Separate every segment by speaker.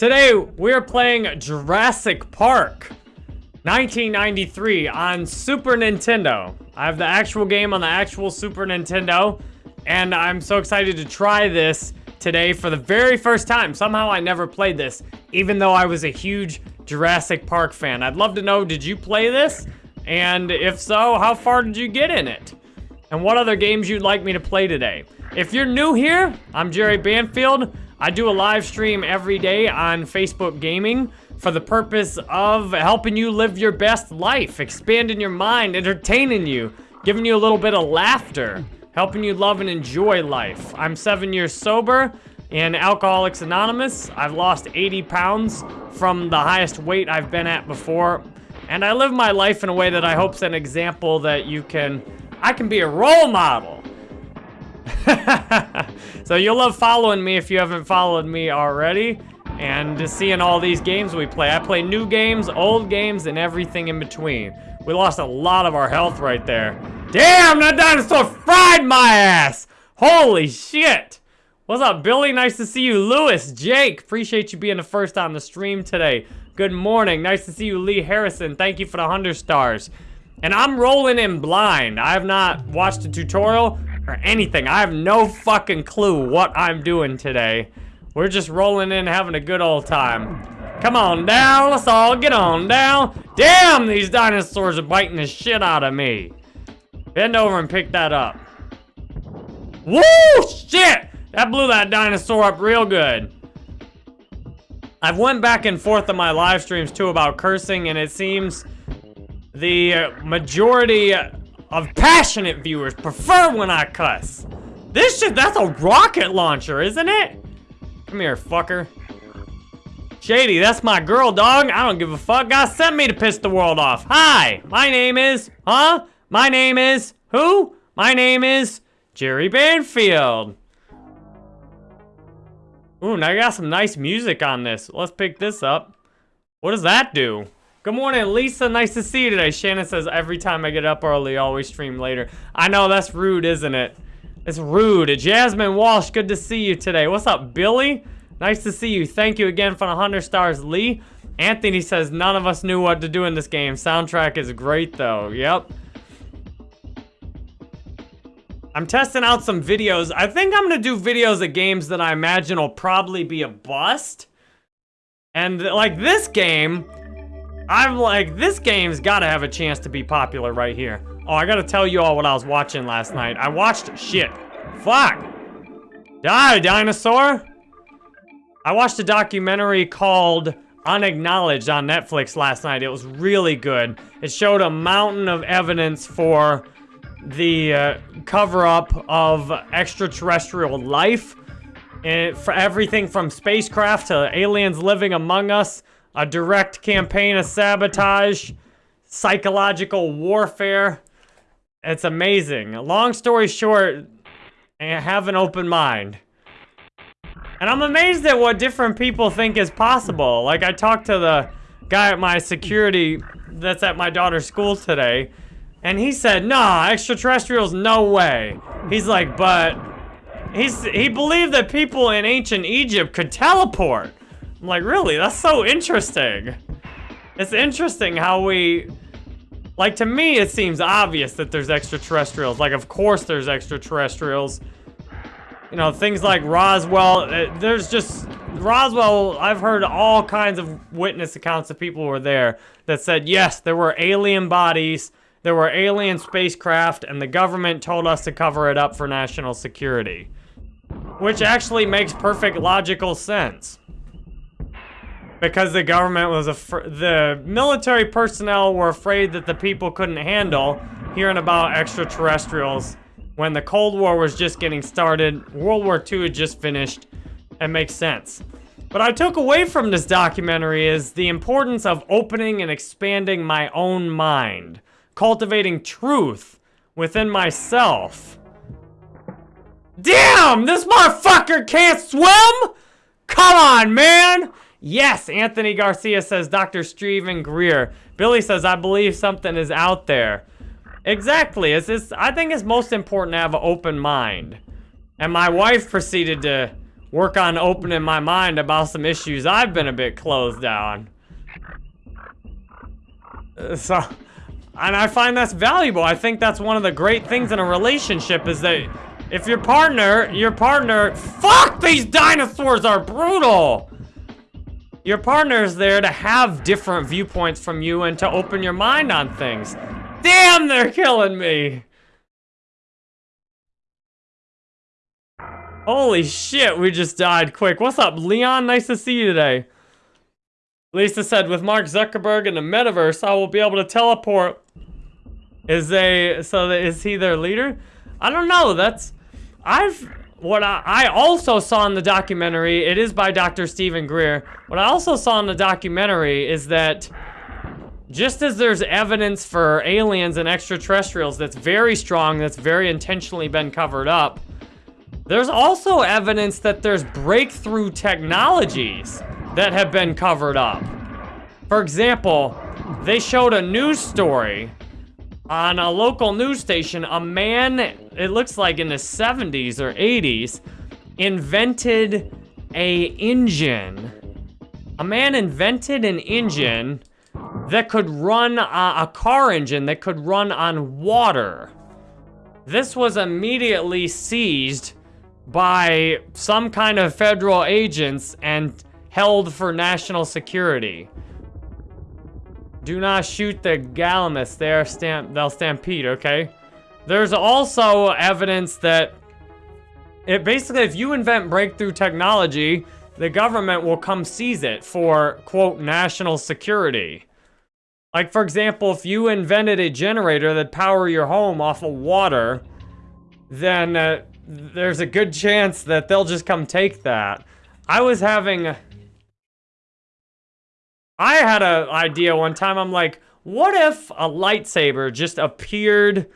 Speaker 1: Today, we're playing Jurassic Park 1993 on Super Nintendo. I have the actual game on the actual Super Nintendo, and I'm so excited to try this today for the very first time. Somehow I never played this, even though I was a huge Jurassic Park fan. I'd love to know, did you play this? And if so, how far did you get in it? And what other games you'd like me to play today? If you're new here, I'm Jerry Banfield. I do a live stream every day on Facebook Gaming for the purpose of helping you live your best life, expanding your mind, entertaining you, giving you a little bit of laughter, helping you love and enjoy life. I'm seven years sober in Alcoholics Anonymous. I've lost 80 pounds from the highest weight I've been at before. And I live my life in a way that I hope's an example that you can, I can be a role model so you'll love following me if you haven't followed me already. And seeing all these games we play. I play new games, old games, and everything in between. We lost a lot of our health right there. Damn, that dinosaur fried my ass! Holy shit! What's up, Billy? Nice to see you. Lewis, Jake, appreciate you being the first on the stream today. Good morning. Nice to see you, Lee Harrison. Thank you for the 100 stars. And I'm rolling in blind. I have not watched a tutorial or anything. I have no fucking clue what I'm doing today. We're just rolling in having a good old time. Come on down, let's all get on down. Damn, these dinosaurs are biting the shit out of me. Bend over and pick that up. Woo, shit! That blew that dinosaur up real good. I've went back and forth on my live streams too about cursing and it seems the majority of passionate viewers prefer when I cuss. This shit, that's a rocket launcher, isn't it? Come here, fucker. Shady, that's my girl, dog. I don't give a fuck. God sent me to piss the world off. Hi, my name is, huh? My name is, who? My name is Jerry Banfield. Ooh, now I got some nice music on this. Let's pick this up. What does that do? Good morning, Lisa. Nice to see you today. Shannon says, every time I get up early, always stream later. I know, that's rude, isn't it? It's rude. Jasmine Walsh, good to see you today. What's up, Billy? Nice to see you. Thank you again for the 100 stars, Lee. Anthony says, none of us knew what to do in this game. Soundtrack is great, though. Yep. I'm testing out some videos. I think I'm going to do videos of games that I imagine will probably be a bust. And, like, this game I'm like, this game's gotta have a chance to be popular right here. Oh, I gotta tell you all what I was watching last night. I watched shit. Fuck. Die, dinosaur. I watched a documentary called Unacknowledged on Netflix last night. It was really good. It showed a mountain of evidence for the uh, cover-up of extraterrestrial life. And for everything from spacecraft to aliens living among us a direct campaign of sabotage, psychological warfare. It's amazing. Long story short, have an open mind. And I'm amazed at what different people think is possible. Like, I talked to the guy at my security that's at my daughter's school today, and he said, nah, extraterrestrials, no way. He's like, but... He's, he believed that people in ancient Egypt could teleport. I'm like, really? That's so interesting. It's interesting how we... Like, to me, it seems obvious that there's extraterrestrials. Like, of course there's extraterrestrials. You know, things like Roswell. Uh, there's just... Roswell, I've heard all kinds of witness accounts of people who were there that said, yes, there were alien bodies, there were alien spacecraft, and the government told us to cover it up for national security. Which actually makes perfect logical sense because the government was afraid, the military personnel were afraid that the people couldn't handle hearing about extraterrestrials when the Cold War was just getting started, World War II had just finished. It makes sense. What I took away from this documentary is the importance of opening and expanding my own mind, cultivating truth within myself. Damn, this motherfucker can't swim? Come on, man! Yes, Anthony Garcia says Dr. Steven Greer. Billy says, I believe something is out there. Exactly. It's, it's, I think it's most important to have an open mind. And my wife proceeded to work on opening my mind about some issues I've been a bit closed down. Uh, so, and I find that's valuable. I think that's one of the great things in a relationship is that if your partner, your partner, fuck, these dinosaurs are brutal. Your partner is there to have different viewpoints from you and to open your mind on things. Damn, they're killing me. Holy shit, we just died quick. What's up, Leon? Nice to see you today. Lisa said, with Mark Zuckerberg in the metaverse, I will be able to teleport. Is they, so is he their leader? I don't know, that's, I've, what I, also saw in the documentary, it is by Dr. Steven Greer. What I also saw in the documentary is that just as there's evidence for aliens and extraterrestrials that's very strong, that's very intentionally been covered up, there's also evidence that there's breakthrough technologies that have been covered up. For example, they showed a news story on a local news station. A man, it looks like in the 70s or 80s, invented a engine. A man invented an engine that could run uh, a car engine that could run on water. This was immediately seized by some kind of federal agents and held for national security. Do not shoot the Gallimimus. They're stamp they'll stampede, okay? There's also evidence that it basically if you invent breakthrough technology, the government will come seize it for quote national security. Like for example, if you invented a generator that power your home off of water, then uh, there's a good chance that they'll just come take that. I was having... I had an idea one time, I'm like, what if a lightsaber just appeared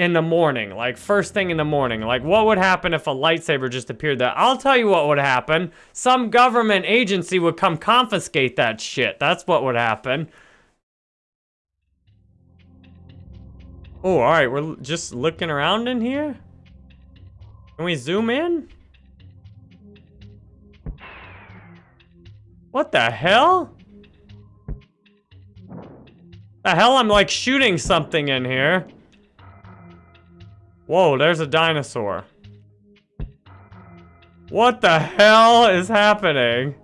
Speaker 1: in the morning, like first thing in the morning. Like what would happen if a lightsaber just appeared there? I'll tell you what would happen. Some government agency would come confiscate that shit. That's what would happen. Oh, all right, we're just looking around in here. Can we zoom in? What the hell? The hell? I'm like shooting something in here. Whoa, there's a dinosaur. What the hell is happening?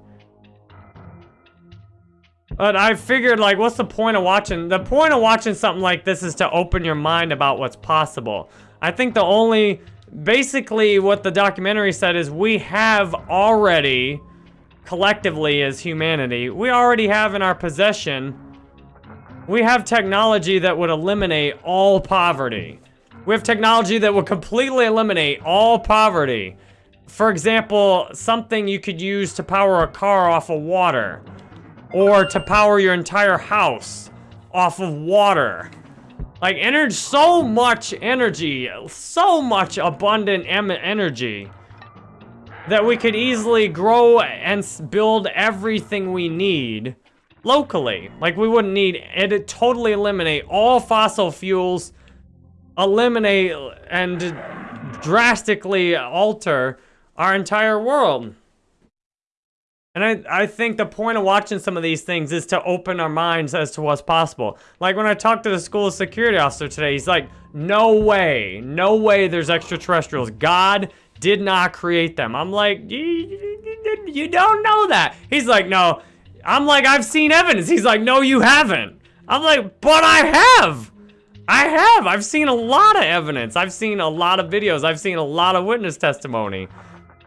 Speaker 1: But I figured, like, what's the point of watching? The point of watching something like this is to open your mind about what's possible. I think the only basically what the documentary said is we have already, collectively as humanity, we already have in our possession, we have technology that would eliminate all poverty. We have technology that would completely eliminate all poverty. For example, something you could use to power a car off of water. Or to power your entire house off of water. Like, energy, so much energy, so much abundant energy that we could easily grow and build everything we need locally. Like, we wouldn't need it. Totally eliminate all fossil fuels, eliminate and drastically alter our entire world. And I, I think the point of watching some of these things is to open our minds as to what's possible. Like when I talked to the school security officer today, he's like, no way, no way there's extraterrestrials. God did not create them. I'm like, you don't know that. He's like, no. I'm like, I've seen evidence. He's like, no, you haven't. I'm like, but I have. I have. I've seen a lot of evidence. I've seen a lot of videos. I've seen a lot of witness testimony.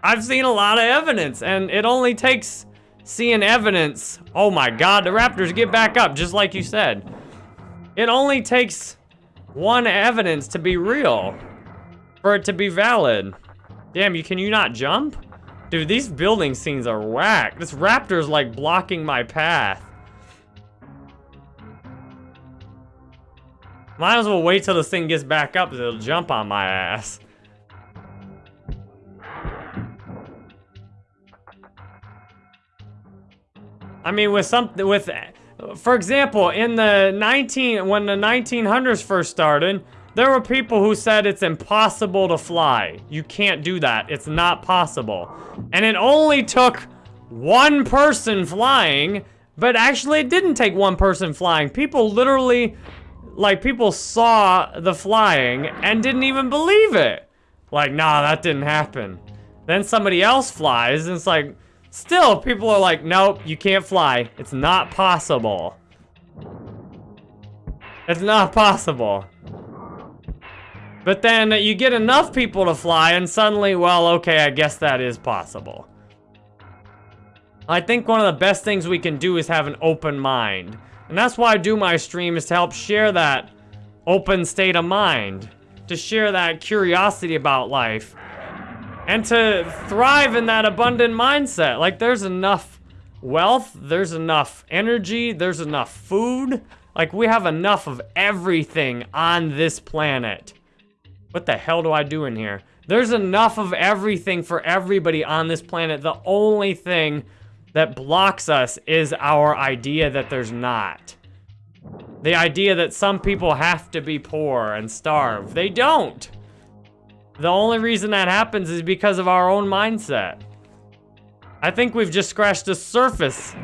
Speaker 1: I've seen a lot of evidence, and it only takes seeing evidence. Oh my God, the Raptors get back up, just like you said. It only takes one evidence to be real, for it to be valid. Damn, you can you not jump? Dude, these building scenes are whack. This raptor's like blocking my path. Might as well wait till this thing gets back up, it'll jump on my ass. I mean, with something, with, for example, in the 19, when the 1900s first started, There were people who said it's impossible to fly. You can't do that. It's not possible. And it only took one person flying, but actually it didn't take one person flying. People literally, like people saw the flying and didn't even believe it. Like, nah, that didn't happen. Then somebody else flies and it's like, still people are like, nope, you can't fly. It's not possible. It's not possible. But then you get enough people to fly and suddenly, well, okay, I guess that is possible. I think one of the best things we can do is have an open mind. And that's why I do my stream is to help share that open state of mind. To share that curiosity about life. And to thrive in that abundant mindset. Like there's enough wealth, there's enough energy, there's enough food. Like we have enough of everything on this planet. What the hell do I do in here? There's enough of everything for everybody on this planet. The only thing that blocks us is our idea that there's not. The idea that some people have to be poor and starve. They don't. The only reason that happens is because of our own mindset. I think we've just scratched the surface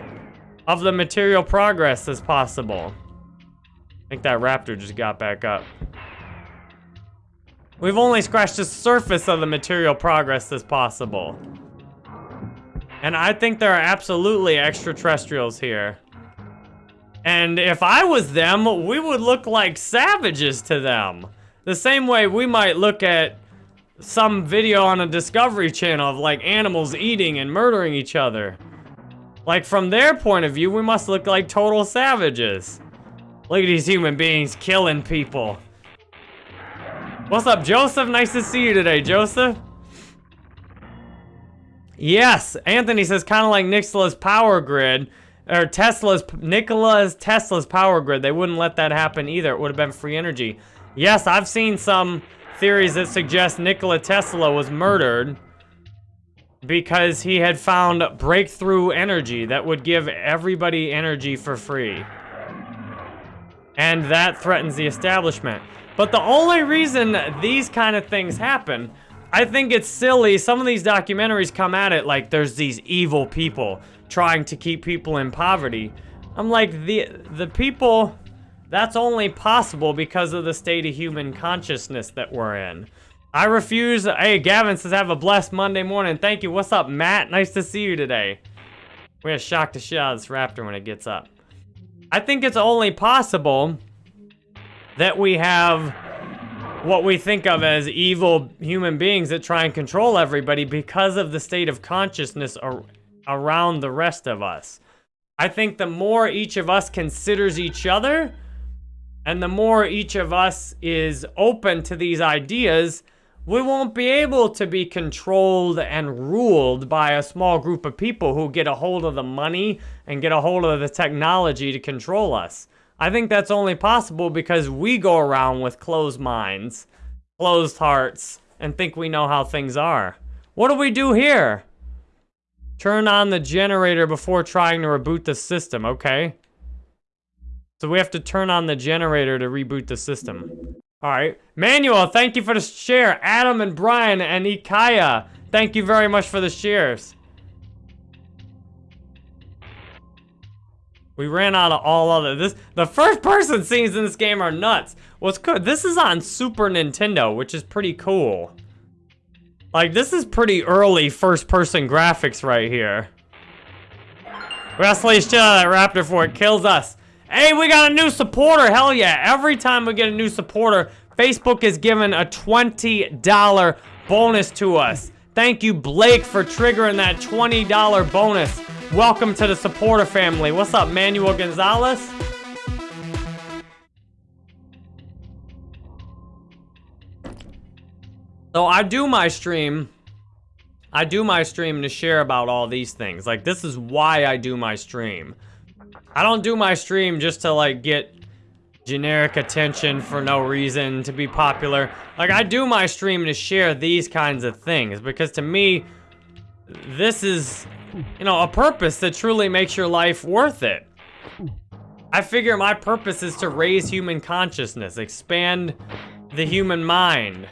Speaker 1: of the material progress as possible. I think that raptor just got back up. We've only scratched the surface of the material progress as possible. And I think there are absolutely extraterrestrials here. And if I was them, we would look like savages to them. The same way we might look at some video on a Discovery Channel of like animals eating and murdering each other. Like from their point of view, we must look like total savages. Look at these human beings killing people. What's up, Joseph? Nice to see you today, Joseph. Yes, Anthony says kind of like Nikola's power grid, or Tesla's, Nikola's Tesla's power grid. They wouldn't let that happen either. It would have been free energy. Yes, I've seen some theories that suggest Nikola Tesla was murdered because he had found breakthrough energy that would give everybody energy for free. And that threatens the establishment. But the only reason these kind of things happen, I think it's silly. Some of these documentaries come at it like there's these evil people trying to keep people in poverty. I'm like, the, the people, that's only possible because of the state of human consciousness that we're in. I refuse. Hey, Gavin says, have a blessed Monday morning. Thank you. What's up, Matt? Nice to see you today. We're gonna shock the shit out of this raptor when it gets up. I think it's only possible that we have what we think of as evil human beings that try and control everybody because of the state of consciousness ar around the rest of us. I think the more each of us considers each other, and the more each of us is open to these ideas, we won't be able to be controlled and ruled by a small group of people who get a hold of the money and get a hold of the technology to control us. I think that's only possible because we go around with closed minds, closed hearts, and think we know how things are. What do we do here? Turn on the generator before trying to reboot the system, okay? So we have to turn on the generator to reboot the system. All right. Manuel, thank you for the share. Adam and Brian and Ikaya, thank you very much for the shares. We ran out of all other. This the first person scenes in this game are nuts. What's good? This is on Super Nintendo, which is pretty cool. Like this is pretty early first person graphics right here. Wrestling shit out of that raptor before it kills us. Hey, we got a new supporter. Hell yeah. Every time we get a new supporter, Facebook is giving a $20 bonus to us. Thank you, Blake, for triggering that $20 bonus. Welcome to the supporter family. What's up, Manuel Gonzalez? So I do my stream. I do my stream to share about all these things. Like, this is why I do my stream. I don't do my stream just to, like, get generic attention for no reason, to be popular. Like, I do my stream to share these kinds of things. Because to me, this is you know, a purpose that truly makes your life worth it. I figure my purpose is to raise human consciousness, expand the human mind.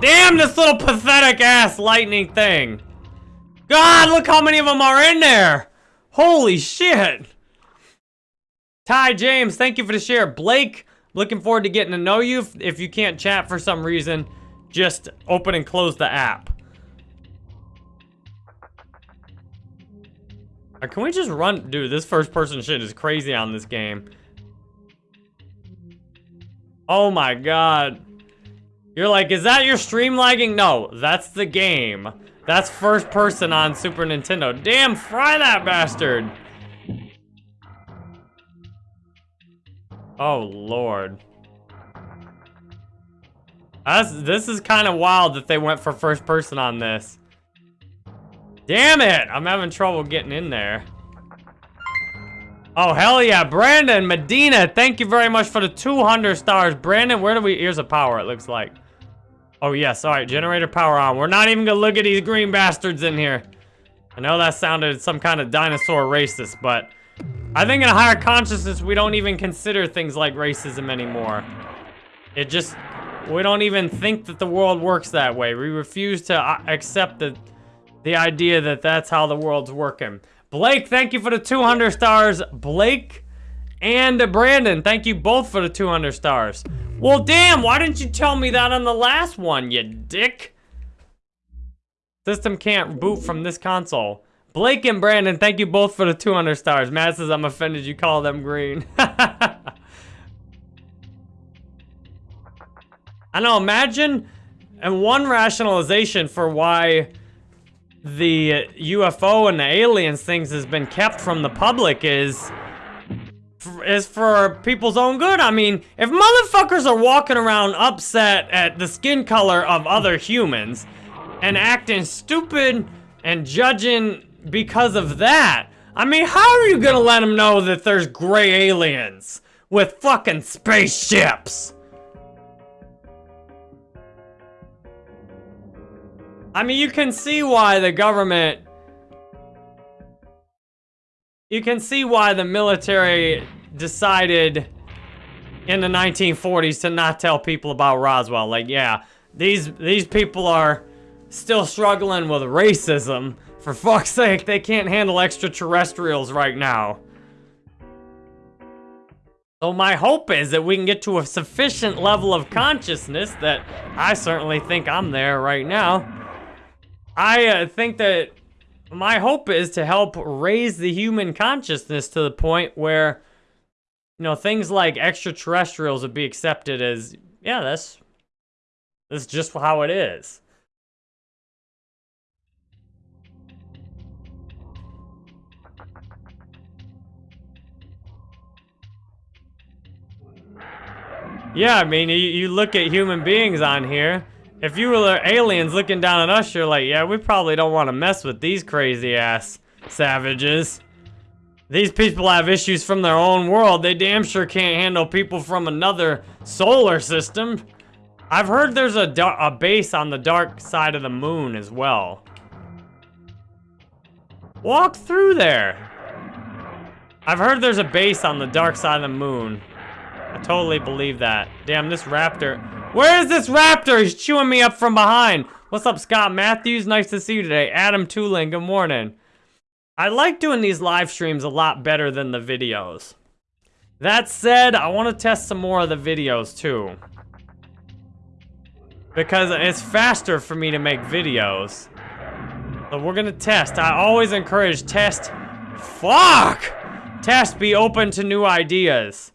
Speaker 1: Damn this little pathetic ass lightning thing. God, look how many of them are in there. Holy shit. Ty James, thank you for the share. Blake, looking forward to getting to know you. If, you can't chat for some reason, just open and close the app. Uh, can we just run? Dude, this first person shit is crazy on this game. Oh my god. You're like, is that your stream lagging? No, that's the game. That's first person on Super Nintendo. Damn, fry that bastard. Oh, Lord. That's, this is kind of wild that they went for first person on this. Damn it! I'm having trouble getting in there. Oh, hell yeah. Brandon, Medina, thank you very much for the 200 stars. Brandon, where do we... Here's a power, it looks like. Oh, yes. All right, generator power on. We're not even going to look at these green bastards in here. I know that sounded some kind of dinosaur racist, but... I think in a higher consciousness, we don't even consider things like racism anymore. It just... We don't even think that the world works that way. We refuse to uh, accept the the idea that that's how the world's working. Blake, thank you for the 200 stars. Blake and Brandon, thank you both for the 200 stars. Well, damn, why didn't you tell me that on the last one, you dick? System can't boot from this console. Blake and Brandon, thank you both for the 200 stars. Matt says, I'm offended you call them green. I know, imagine, and one rationalization for why the UFO and the aliens things has been kept from the public is is for people's own good. I mean, if motherfuckers are walking around upset at the skin color of other humans and acting stupid and judging because of that, I mean, how are you gonna let them know that there's gray aliens with fucking spaceships? I mean, you can see why the government... You can see why the military decided in the 1940s to not tell people about Roswell. Like, yeah, these these people are still struggling with racism. For fuck's sake, they can't handle extraterrestrials right now. So my hope is that we can get to a sufficient level of consciousness that I certainly think I'm there right now I uh, think that my hope is to help raise the human consciousness to the point where, you know, things like extraterrestrials would be accepted as, yeah, that's, that's just how it is. Yeah, I mean, you, you look at human beings on here, if you were aliens looking down at us, you're like, yeah, we probably don't want to mess with these crazy ass savages. These people have issues from their own world. They damn sure can't handle people from another solar system. I've heard there's a, a base on the dark side of the moon as well. Walk through there. I've heard there's a base on the dark side of the moon. I totally believe that. Damn, this raptor. Where is this raptor? He's chewing me up from behind. What's up, Scott Matthews? Nice to see you today. Adam Tooling, good morning. I like doing these live streams a lot better than the videos. That said, I want to test some more of the videos too. Because it's faster for me to make videos. We're gonna test. I always encourage test. Fuck! Test be open to new ideas.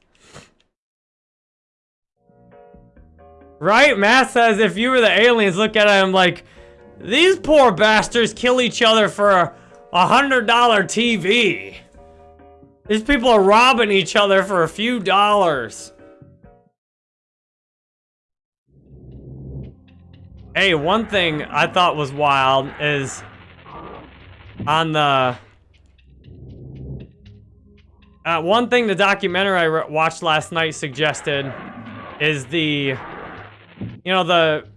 Speaker 1: Right? Matt says if you were the aliens, look at him like, these poor bastards kill each other for a, a hundred dollar TV. These people are robbing each other for a few dollars. Hey, one thing I thought was wild is on the... Uh, one thing the documentary I watched last night suggested is the you know, the...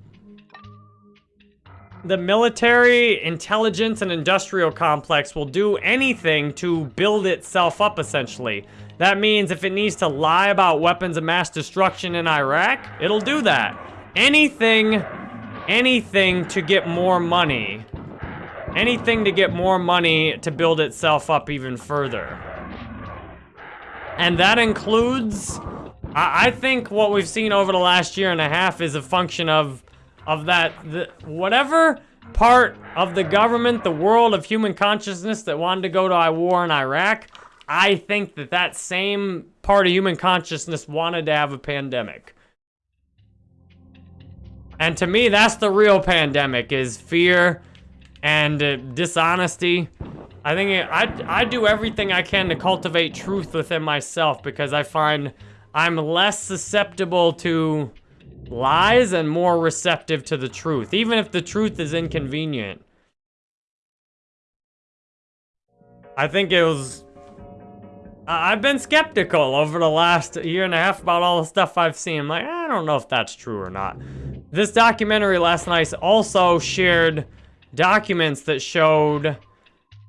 Speaker 1: the military, intelligence, and industrial complex will do anything to build itself up, essentially. That means if it needs to lie about weapons of mass destruction in Iraq, it'll do that. Anything, anything to get more money. Anything to get more money to build itself up even further. And that includes, I, I think what we've seen over the last year and a half is a function of of that, the, whatever part of the government, the world of human consciousness that wanted to go to a war in Iraq, I think that that same part of human consciousness wanted to have a pandemic. And to me, that's the real pandemic, is fear and uh, dishonesty. I think it, I, I do everything I can to cultivate truth within myself because I find I'm less susceptible to lies and more receptive to the truth, even if the truth is inconvenient. I think it was... I've been skeptical over the last year and a half about all the stuff I've seen. I'm like, I don't know if that's true or not. This documentary last night also shared documents that showed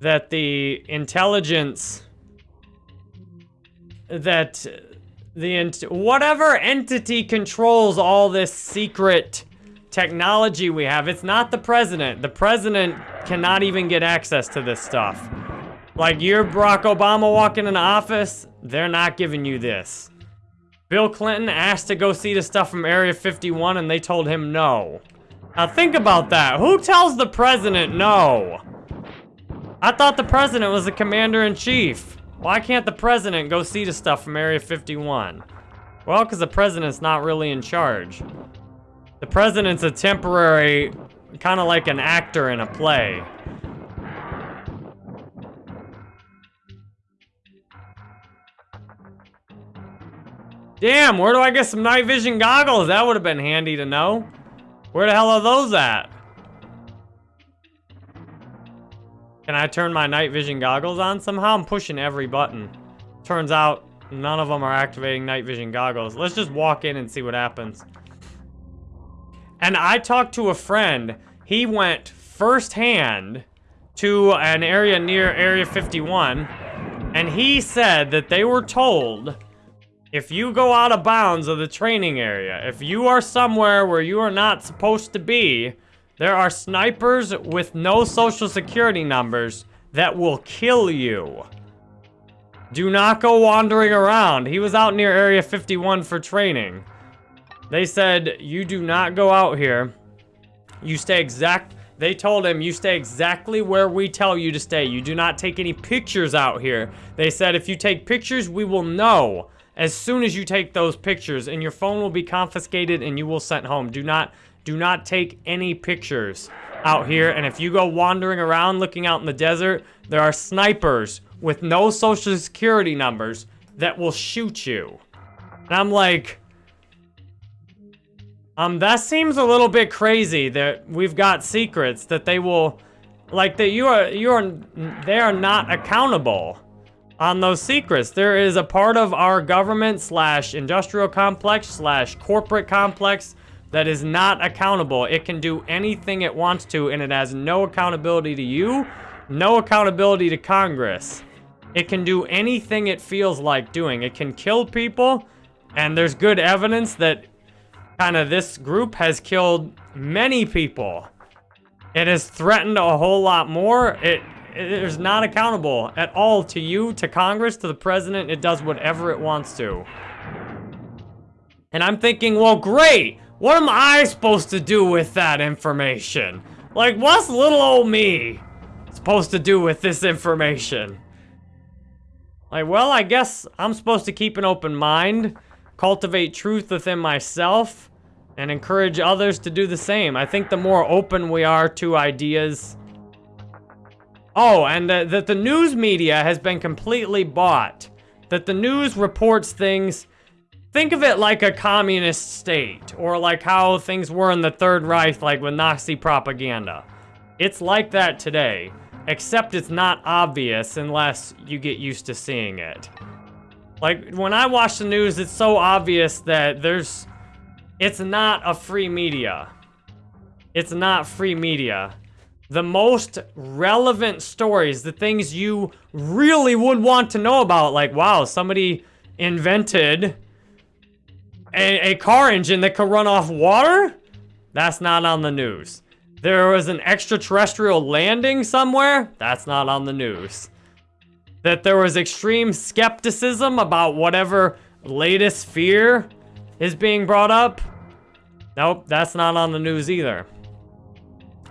Speaker 1: that the intelligence that the ent whatever entity controls all this secret technology we have. It's not the president. The president cannot even get access to this stuff. Like you're Barack Obama walking in the office, they're not giving you this. Bill Clinton asked to go see the stuff from Area 51 and they told him no. Now think about that. Who tells the president no? I thought the president was the commander-in-chief. Why can't the president go see the stuff from Area 51? Well, because the president's not really in charge. The president's a temporary, kind of like an actor in a play. Damn, where do I get some night vision goggles? That would have been handy to know. Where the hell are those at? Can I turn my night vision goggles on somehow? I'm pushing every button. Turns out none of them are activating night vision goggles. Let's just walk in and see what happens. And I talked to a friend. He went firsthand to an area near Area 51. And he said that they were told if you go out of bounds of the training area, if you are somewhere where you are not supposed to be, there are snipers with no social security numbers that will kill you. Do not go wandering around. He was out near Area 51 for training. They said, you do not go out here. You stay exact... They told him, you stay exactly where we tell you to stay. You do not take any pictures out here. They said, if you take pictures, we will know as soon as you take those pictures, and your phone will be confiscated and you will sent home. Do not do not take any pictures out here. And if you go wandering around looking out in the desert, there are snipers with no social security numbers that will shoot you. And I'm like, um, that seems a little bit crazy that we've got secrets that they will, like that you are, you are, they are not accountable on those secrets. There is a part of our government slash industrial complex slash corporate complex that is not accountable. It can do anything it wants to, and it has no accountability to you, no accountability to Congress. It can do anything it feels like doing. It can kill people, and there's good evidence that kind of this group has killed many people. It has threatened a whole lot more. It, it is not accountable at all to you, to Congress, to the president. It does whatever it wants to. And I'm thinking, well, great. What am I supposed to do with that information? Like, what's little old me supposed to do with this information? Like, well, I guess I'm supposed to keep an open mind, cultivate truth within myself, and encourage others to do the same. I think the more open we are to ideas... Oh, and uh, that the news media has been completely bought. That the news reports things Think of it like a communist state, or like how things were in the Third Reich, like with Nazi propaganda. It's like that today, except it's not obvious unless you get used to seeing it. Like, when I watch the news, it's so obvious that there's... It's not a free media. it's not free media. The most relevant stories, the things you really would want to know about, like, wow, somebody invented a, a car engine that could run off water? That's not on the news. There was an extraterrestrial landing somewhere? That's not on the news. That there was extreme skepticism about whatever latest fear is being brought up? Nope, that's not on the news either.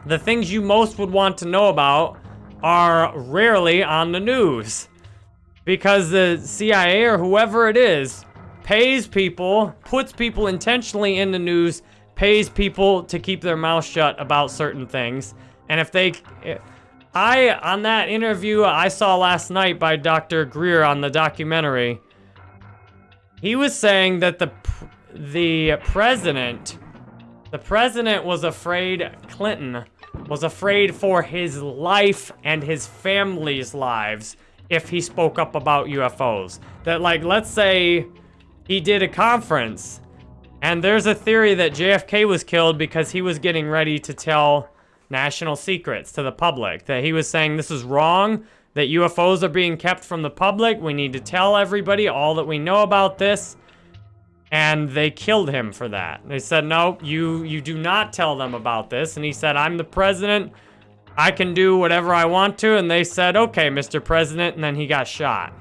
Speaker 1: The things you most would want to know about are rarely on the news. Because the CIA or whoever it is pays people, puts people intentionally in the news, pays people to keep their mouth shut about certain things. And if they... I, on that interview I saw last night by Dr. Greer on the documentary, he was saying that the the president, the president was afraid, Clinton was afraid for his life and his family's lives if he spoke up about UFOs. That like, let's say he did a conference and there's a theory that JFK was killed because he was getting ready to tell national secrets to the public. That he was saying this is wrong, that UFOs are being kept from the public. We need to tell everybody all that we know about this. And they killed him for that. They said, no, you, you do not tell them about this. And he said, I'm the president. I can do whatever I want to. And they said, okay, Mr. President. And then he got shot.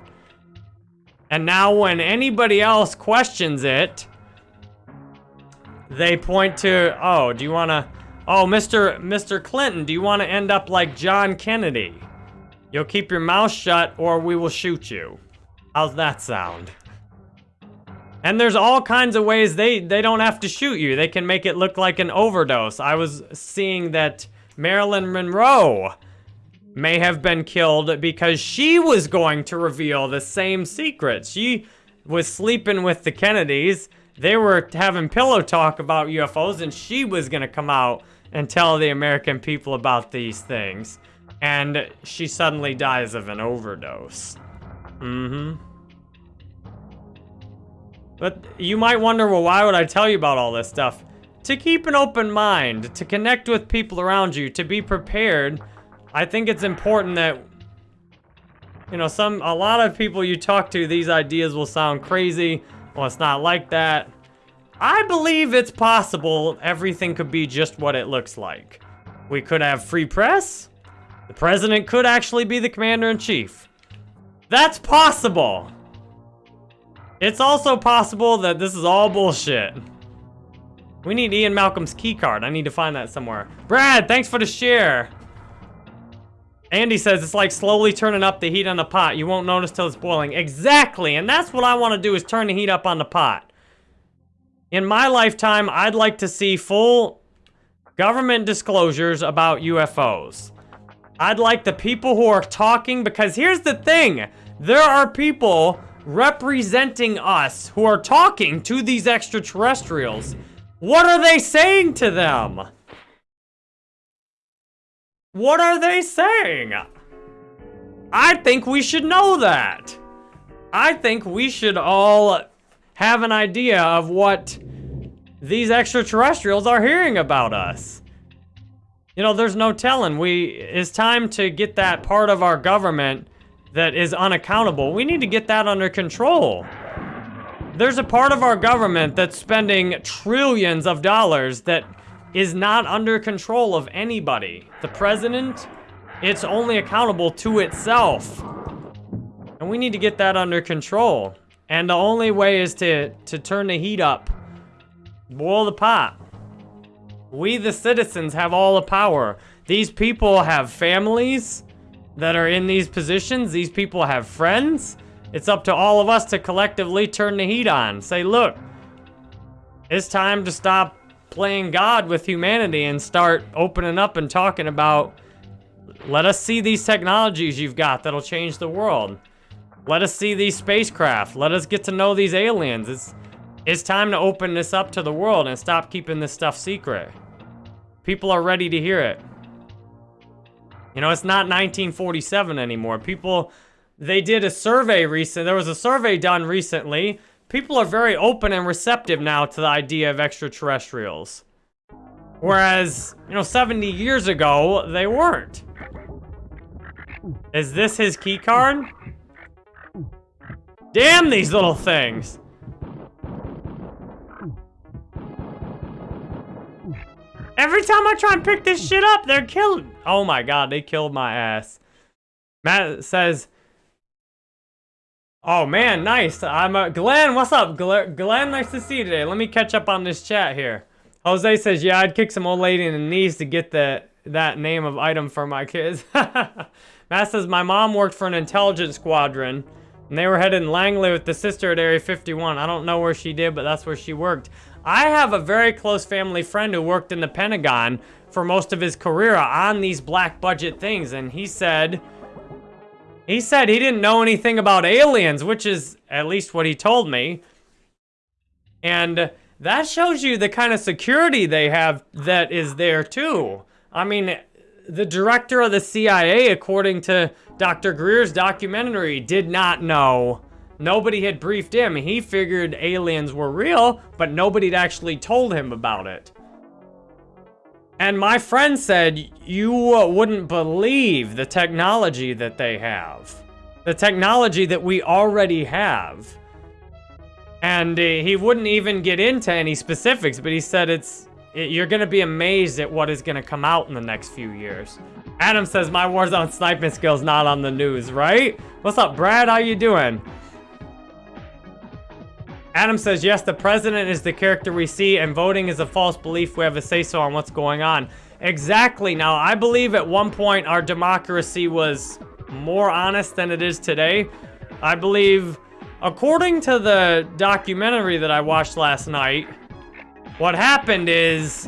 Speaker 1: And now when anybody else questions it, they point to, oh, do you want to, oh, Mr. Mr. Clinton, do you want to end up like John Kennedy? You'll keep your mouth shut or we will shoot you. How's that sound? And there's all kinds of ways they, they don't have to shoot you. They can make it look like an overdose. I was seeing that Marilyn Monroe may have been killed because she was going to reveal the same secrets. She was sleeping with the Kennedys. They were having pillow talk about UFOs and she was going to come out and tell the American people about these things. And she suddenly dies of an overdose. Mm-hmm. But you might wonder, well, why would I tell you about all this stuff? To keep an open mind, to connect with people around you, to be prepared. I think it's important that, you know, some, a lot of people you talk to, these ideas will sound crazy. Well, it's not like that. I believe it's possible everything could be just what it looks like. We could have free press. The president could actually be the commander-in-chief. That's possible. It's also possible that this is all bullshit. We need Ian Malcolm's keycard. I need to find that somewhere. Brad, thanks for the share. Andy says it's like slowly turning up the heat on the pot. You won't notice till it's boiling. Exactly, and that's what I want to do is turn the heat up on the pot. In my lifetime, I'd like to see full government disclosures about UFOs. I'd like the people who are talking, because here's the thing. There are people representing us who are talking to these extraterrestrials. What are they saying to them? What are they saying? I think we should know that. I think we should all have an idea of what these extraterrestrials are hearing about us. You know, there's no telling. We It's time to get that part of our government that is unaccountable. We need to get that under control. There's a part of our government that's spending trillions of dollars that is not under control of anybody. The president, it's only accountable to itself. And we need to get that under control. And the only way is to, to turn the heat up. Boil the pot. We, the citizens, have all the power. These people have families that are in these positions. These people have friends. It's up to all of us to collectively turn the heat on. Say, look, it's time to stop playing God with humanity and start opening up and talking about, let us see these technologies you've got that'll change the world. Let us see these spacecraft. Let us get to know these aliens. It's, it's time to open this up to the world and stop keeping this stuff secret. People are ready to hear it. You know, it's not 1947 anymore. People, they did a survey recent. There was a survey done recently. People are very open and receptive now to the idea of extraterrestrials. Whereas, you know, 70 years ago, they weren't. Is this his key card? Damn these little things! Every time I try and pick this shit up, they're killing. Oh my god, they killed my ass. Matt says, Oh man, nice. I'm uh, Glenn. What's up, Glenn? Glenn, nice to see you today. Let me catch up on this chat here. Jose says, "Yeah, I'd kick some old lady in the knees to get the that name of item for my kids." Matt says, "My mom worked for an intelligence squadron, and they were headed in Langley with the sister at Area 51. I don't know where she did, but that's where she worked. I have a very close family friend who worked in the Pentagon for most of his career on these black budget things, and he said." He said he didn't know anything about aliens, which is at least what he told me. And that shows you the kind of security they have that is there too. I mean, the director of the CIA, according to Dr. Greer's documentary, did not know. Nobody had briefed him. He figured aliens were real, but nobody had actually told him about it. And my friend said, you wouldn't believe the technology that they have. The technology that we already have. And uh, he wouldn't even get into any specifics, but he said it's it, you're going to be amazed at what is going to come out in the next few years. Adam says, my Warzone sniping skills not on the news, right? What's up, Brad? How you doing? Adam says, yes, the president is the character we see, and voting is a false belief. We have a say-so on what's going on. Exactly. Now, I believe at one point our democracy was more honest than it is today. I believe, according to the documentary that I watched last night, what happened is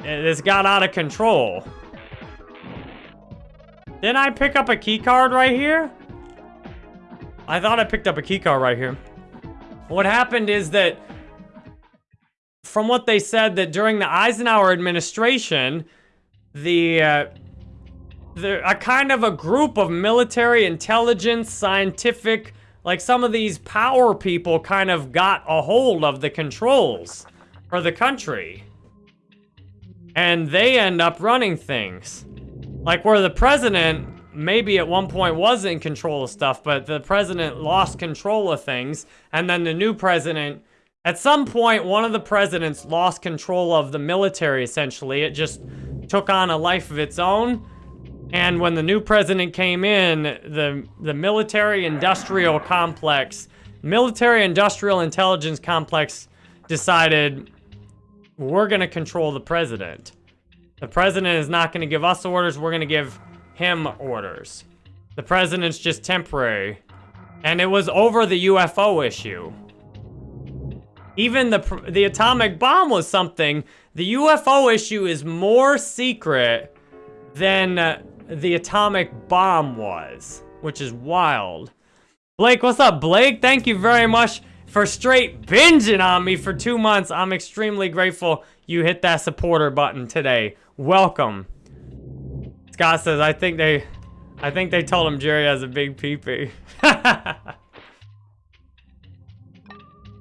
Speaker 1: this got out of control. Didn't I pick up a key card right here? I thought I picked up a key card right here. What happened is that, from what they said, that during the Eisenhower administration, the, uh, the a kind of a group of military intelligence, scientific, like some of these power people kind of got a hold of the controls for the country. And they end up running things. Like where the president maybe at one point was in control of stuff, but the president lost control of things, and then the new president, at some point, one of the presidents lost control of the military, essentially. It just took on a life of its own, and when the new president came in, the, the military-industrial complex, military-industrial intelligence complex decided, we're going to control the president. The president is not going to give us orders, we're going to give him orders. The president's just temporary. And it was over the UFO issue. Even the, the atomic bomb was something. The UFO issue is more secret than uh, the atomic bomb was, which is wild. Blake, what's up, Blake? Thank you very much for straight binging on me for two months. I'm extremely grateful you hit that supporter button today. Welcome. Scott says, I think they, I think they told him Jerry has a big peepee. well,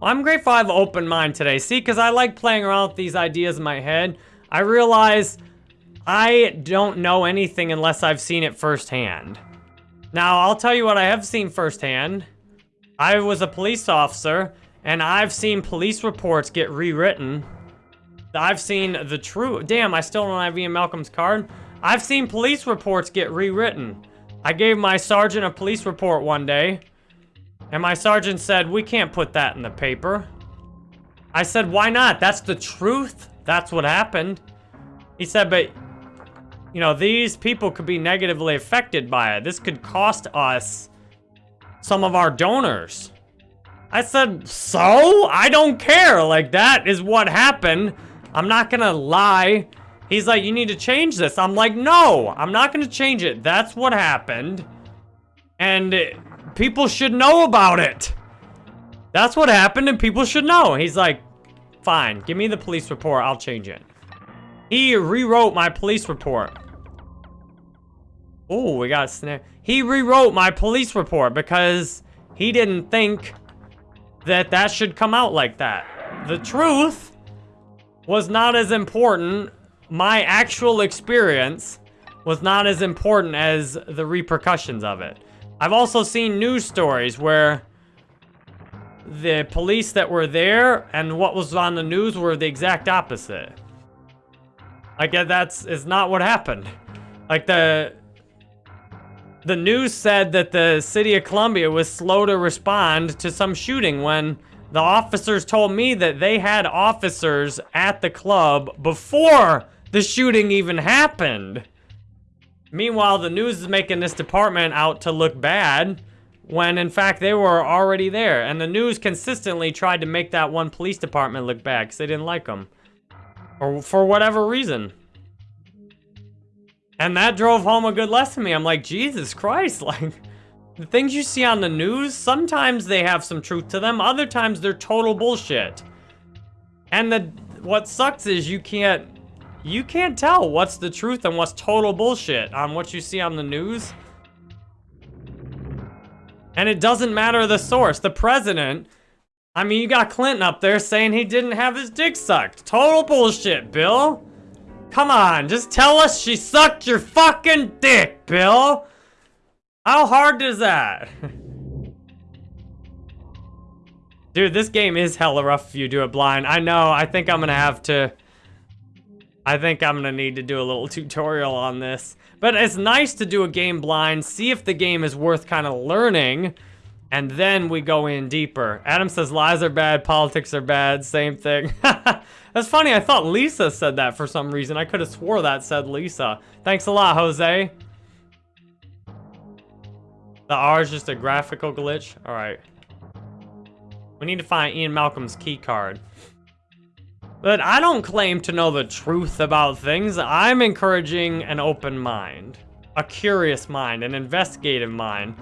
Speaker 1: I'm grateful I have an open mind today. See, because I like playing around with these ideas in my head. I realize I don't know anything unless I've seen it firsthand. Now, I'll tell you what I have seen firsthand. I was a police officer, and I've seen police reports get rewritten. I've seen the true... Damn, I still don't have Ian Malcolm's card. I've seen police reports get rewritten. I gave my sergeant a police report one day, and my sergeant said, we can't put that in the paper. I said, why not? That's the truth. That's what happened. He said, but, you know, these people could be negatively affected by it. This could cost us some of our donors. I said, so? I don't care. Like, that is what happened. I'm not gonna lie He's like, you need to change this. I'm like, no, I'm not going to change it. That's what happened. And people should know about it. That's what happened and people should know. He's like, fine, give me the police report. I'll change it. He rewrote my police report. Oh, we got a snare. He rewrote my police report because he didn't think that that should come out like that. The truth was not as important. My actual experience was not as important as the repercussions of it. I've also seen news stories where the police that were there and what was on the news were the exact opposite. Like, uh, that's is not what happened. Like, the the news said that the city of Columbia was slow to respond to some shooting when the officers told me that they had officers at the club before the shooting even happened. Meanwhile, the news is making this department out to look bad when in fact they were already there. And the news consistently tried to make that one police department look bad because they didn't like them. Or for whatever reason. And that drove home a good lesson to me. I'm like, Jesus Christ, like, the things you see on the news, sometimes they have some truth to them, other times they're total bullshit. And the what sucks is you can't you can't tell what's the truth and what's total bullshit on what you see on the news. And it doesn't matter the source. The president, I mean, you got Clinton up there saying he didn't have his dick sucked. Total bullshit, Bill. Come on, just tell us she sucked your fucking dick, Bill. How hard is that? Dude, this game is hella rough if you do it blind. I know, I think I'm gonna have to... I think I'm gonna need to do a little tutorial on this. But it's nice to do a game blind, see if the game is worth kind of learning, and then we go in deeper. Adam says lies are bad, politics are bad, same thing. That's funny, I thought Lisa said that for some reason. I could have swore that said Lisa. Thanks a lot, Jose. The R is just a graphical glitch? Alright. We need to find Ian Malcolm's key card. But I don't claim to know the truth about things. I'm encouraging an open mind. A curious mind, an investigative mind.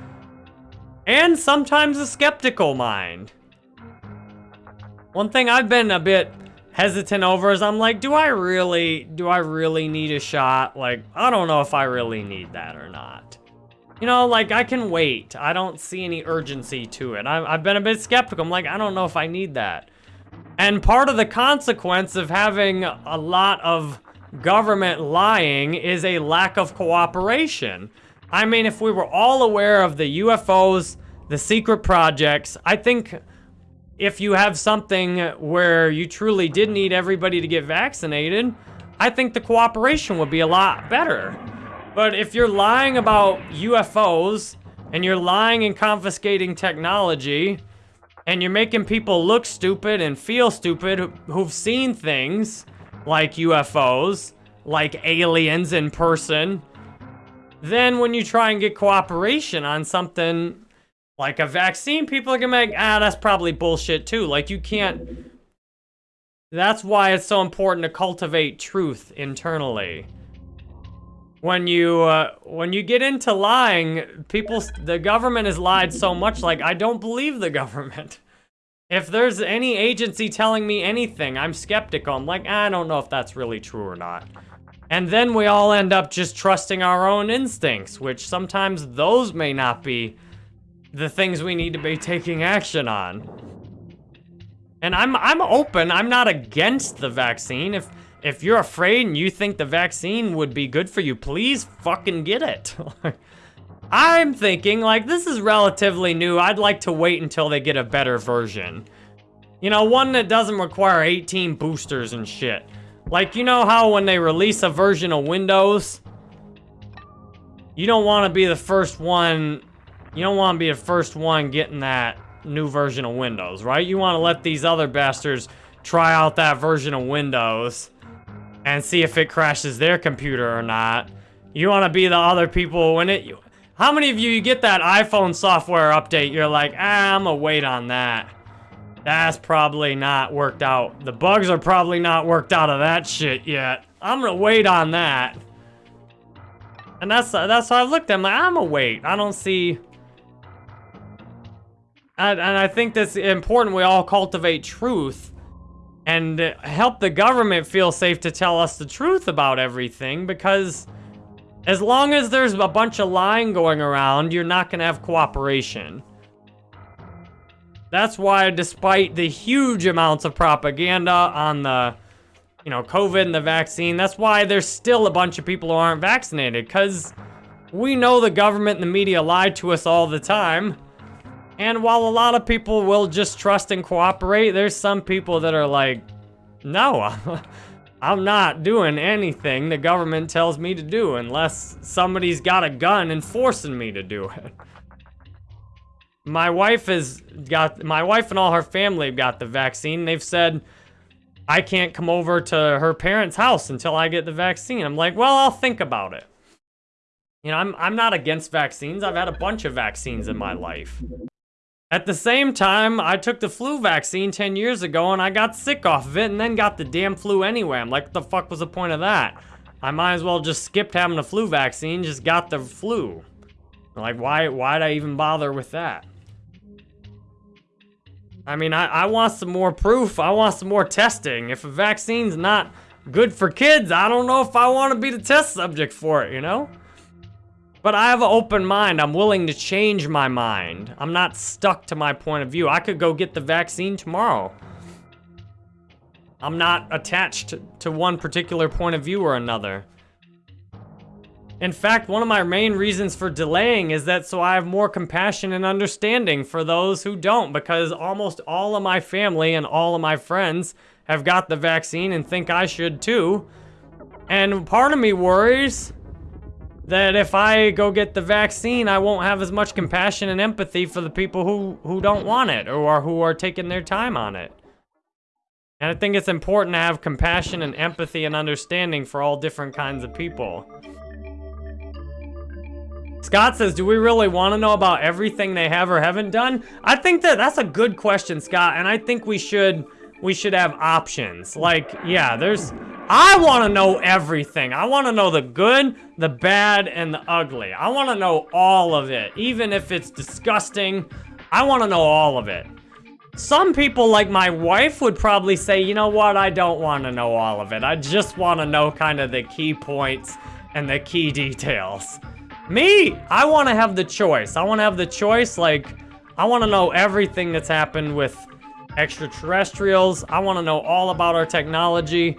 Speaker 1: And sometimes a skeptical mind. One thing I've been a bit hesitant over is I'm like, do I really, do I really need a shot? Like, I don't know if I really need that or not. You know, like, I can wait. I don't see any urgency to it. I, I've been a bit skeptical. I'm like, I don't know if I need that. And part of the consequence of having a lot of government lying is a lack of cooperation. I mean, if we were all aware of the UFOs, the secret projects, I think if you have something where you truly did need everybody to get vaccinated, I think the cooperation would be a lot better. But if you're lying about UFOs, and you're lying and confiscating technology, and you're making people look stupid and feel stupid who've seen things like UFOs, like aliens in person, then when you try and get cooperation on something like a vaccine, people are gonna like, ah, that's probably bullshit too. Like you can't, that's why it's so important to cultivate truth internally. When you, uh, when you get into lying, people, the government has lied so much, like, I don't believe the government. If there's any agency telling me anything, I'm skeptical. I'm like, I don't know if that's really true or not. And then we all end up just trusting our own instincts, which sometimes those may not be the things we need to be taking action on. And I'm I'm open. I'm not against the vaccine. If if you're afraid and you think the vaccine would be good for you, please fucking get it. I'm thinking, like, this is relatively new. I'd like to wait until they get a better version. You know, one that doesn't require 18 boosters and shit. Like, you know how when they release a version of Windows, you don't want to be the first one you don't want to be the first one getting that new version of Windows, right? You want to let these other bastards try out that version of Windows and see if it crashes their computer or not. You want to be the other people when it... How many of you, you get that iPhone software update, you're like, ah, I'm gonna wait on that. That's probably not worked out. The bugs are probably not worked out of that shit yet. I'm gonna wait on that. And that's that's how I looked at. I'm like, I'm gonna wait. I don't see and, and I think that's important we all cultivate truth and help the government feel safe to tell us the truth about everything because as long as there's a bunch of lying going around, you're not going to have cooperation. That's why despite the huge amounts of propaganda on the you know, COVID and the vaccine. That's why there's still a bunch of people who aren't vaccinated, because we know the government and the media lie to us all the time. And while a lot of people will just trust and cooperate, there's some people that are like, no, I'm not doing anything the government tells me to do unless somebody's got a gun and forcing me to do it. My wife has got, my wife and all her family have got the vaccine. They've said, I can't come over to her parents' house until I get the vaccine. I'm like, well, I'll think about it. You know, I'm, I'm not against vaccines. I've had a bunch of vaccines in my life. At the same time, I took the flu vaccine 10 years ago and I got sick off of it and then got the damn flu anyway. I'm like, what the fuck was the point of that? I might as well just skipped having the flu vaccine, just got the flu. Like, why, why'd I even bother with that? I mean, I, I want some more proof. I want some more testing. If a vaccine's not good for kids, I don't know if I want to be the test subject for it, you know? But I have an open mind. I'm willing to change my mind. I'm not stuck to my point of view. I could go get the vaccine tomorrow. I'm not attached to one particular point of view or another. In fact, one of my main reasons for delaying is that so I have more compassion and understanding for those who don't because almost all of my family and all of my friends have got the vaccine and think I should too. And part of me worries that if I go get the vaccine, I won't have as much compassion and empathy for the people who, who don't want it or who are taking their time on it. And I think it's important to have compassion and empathy and understanding for all different kinds of people. Scott says, do we really want to know about everything they have or haven't done? I think that that's a good question, Scott, and I think we should we should have options. Like, yeah, there's I want to know everything. I want to know the good, the bad, and the ugly. I want to know all of it, even if it's disgusting. I want to know all of it. Some people, like my wife, would probably say, you know what, I don't want to know all of it. I just want to know kind of the key points and the key details. Me, I want to have the choice. I want to have the choice, like, I want to know everything that's happened with extraterrestrials. I want to know all about our technology.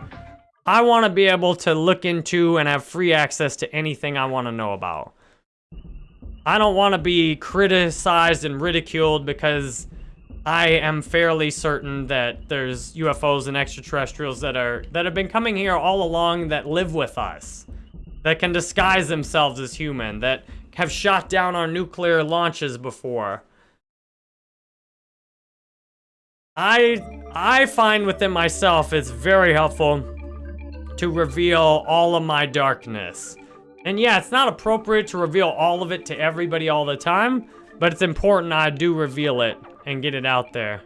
Speaker 1: I want to be able to look into and have free access to anything I want to know about. I don't want to be criticized and ridiculed because I am fairly certain that there's UFOs and extraterrestrials that are that have been coming here all along that live with us. That can disguise themselves as human, that have shot down our nuclear launches before. I I find within myself it's very helpful to reveal all of my darkness. And yeah, it's not appropriate to reveal all of it to everybody all the time, but it's important I do reveal it and get it out there.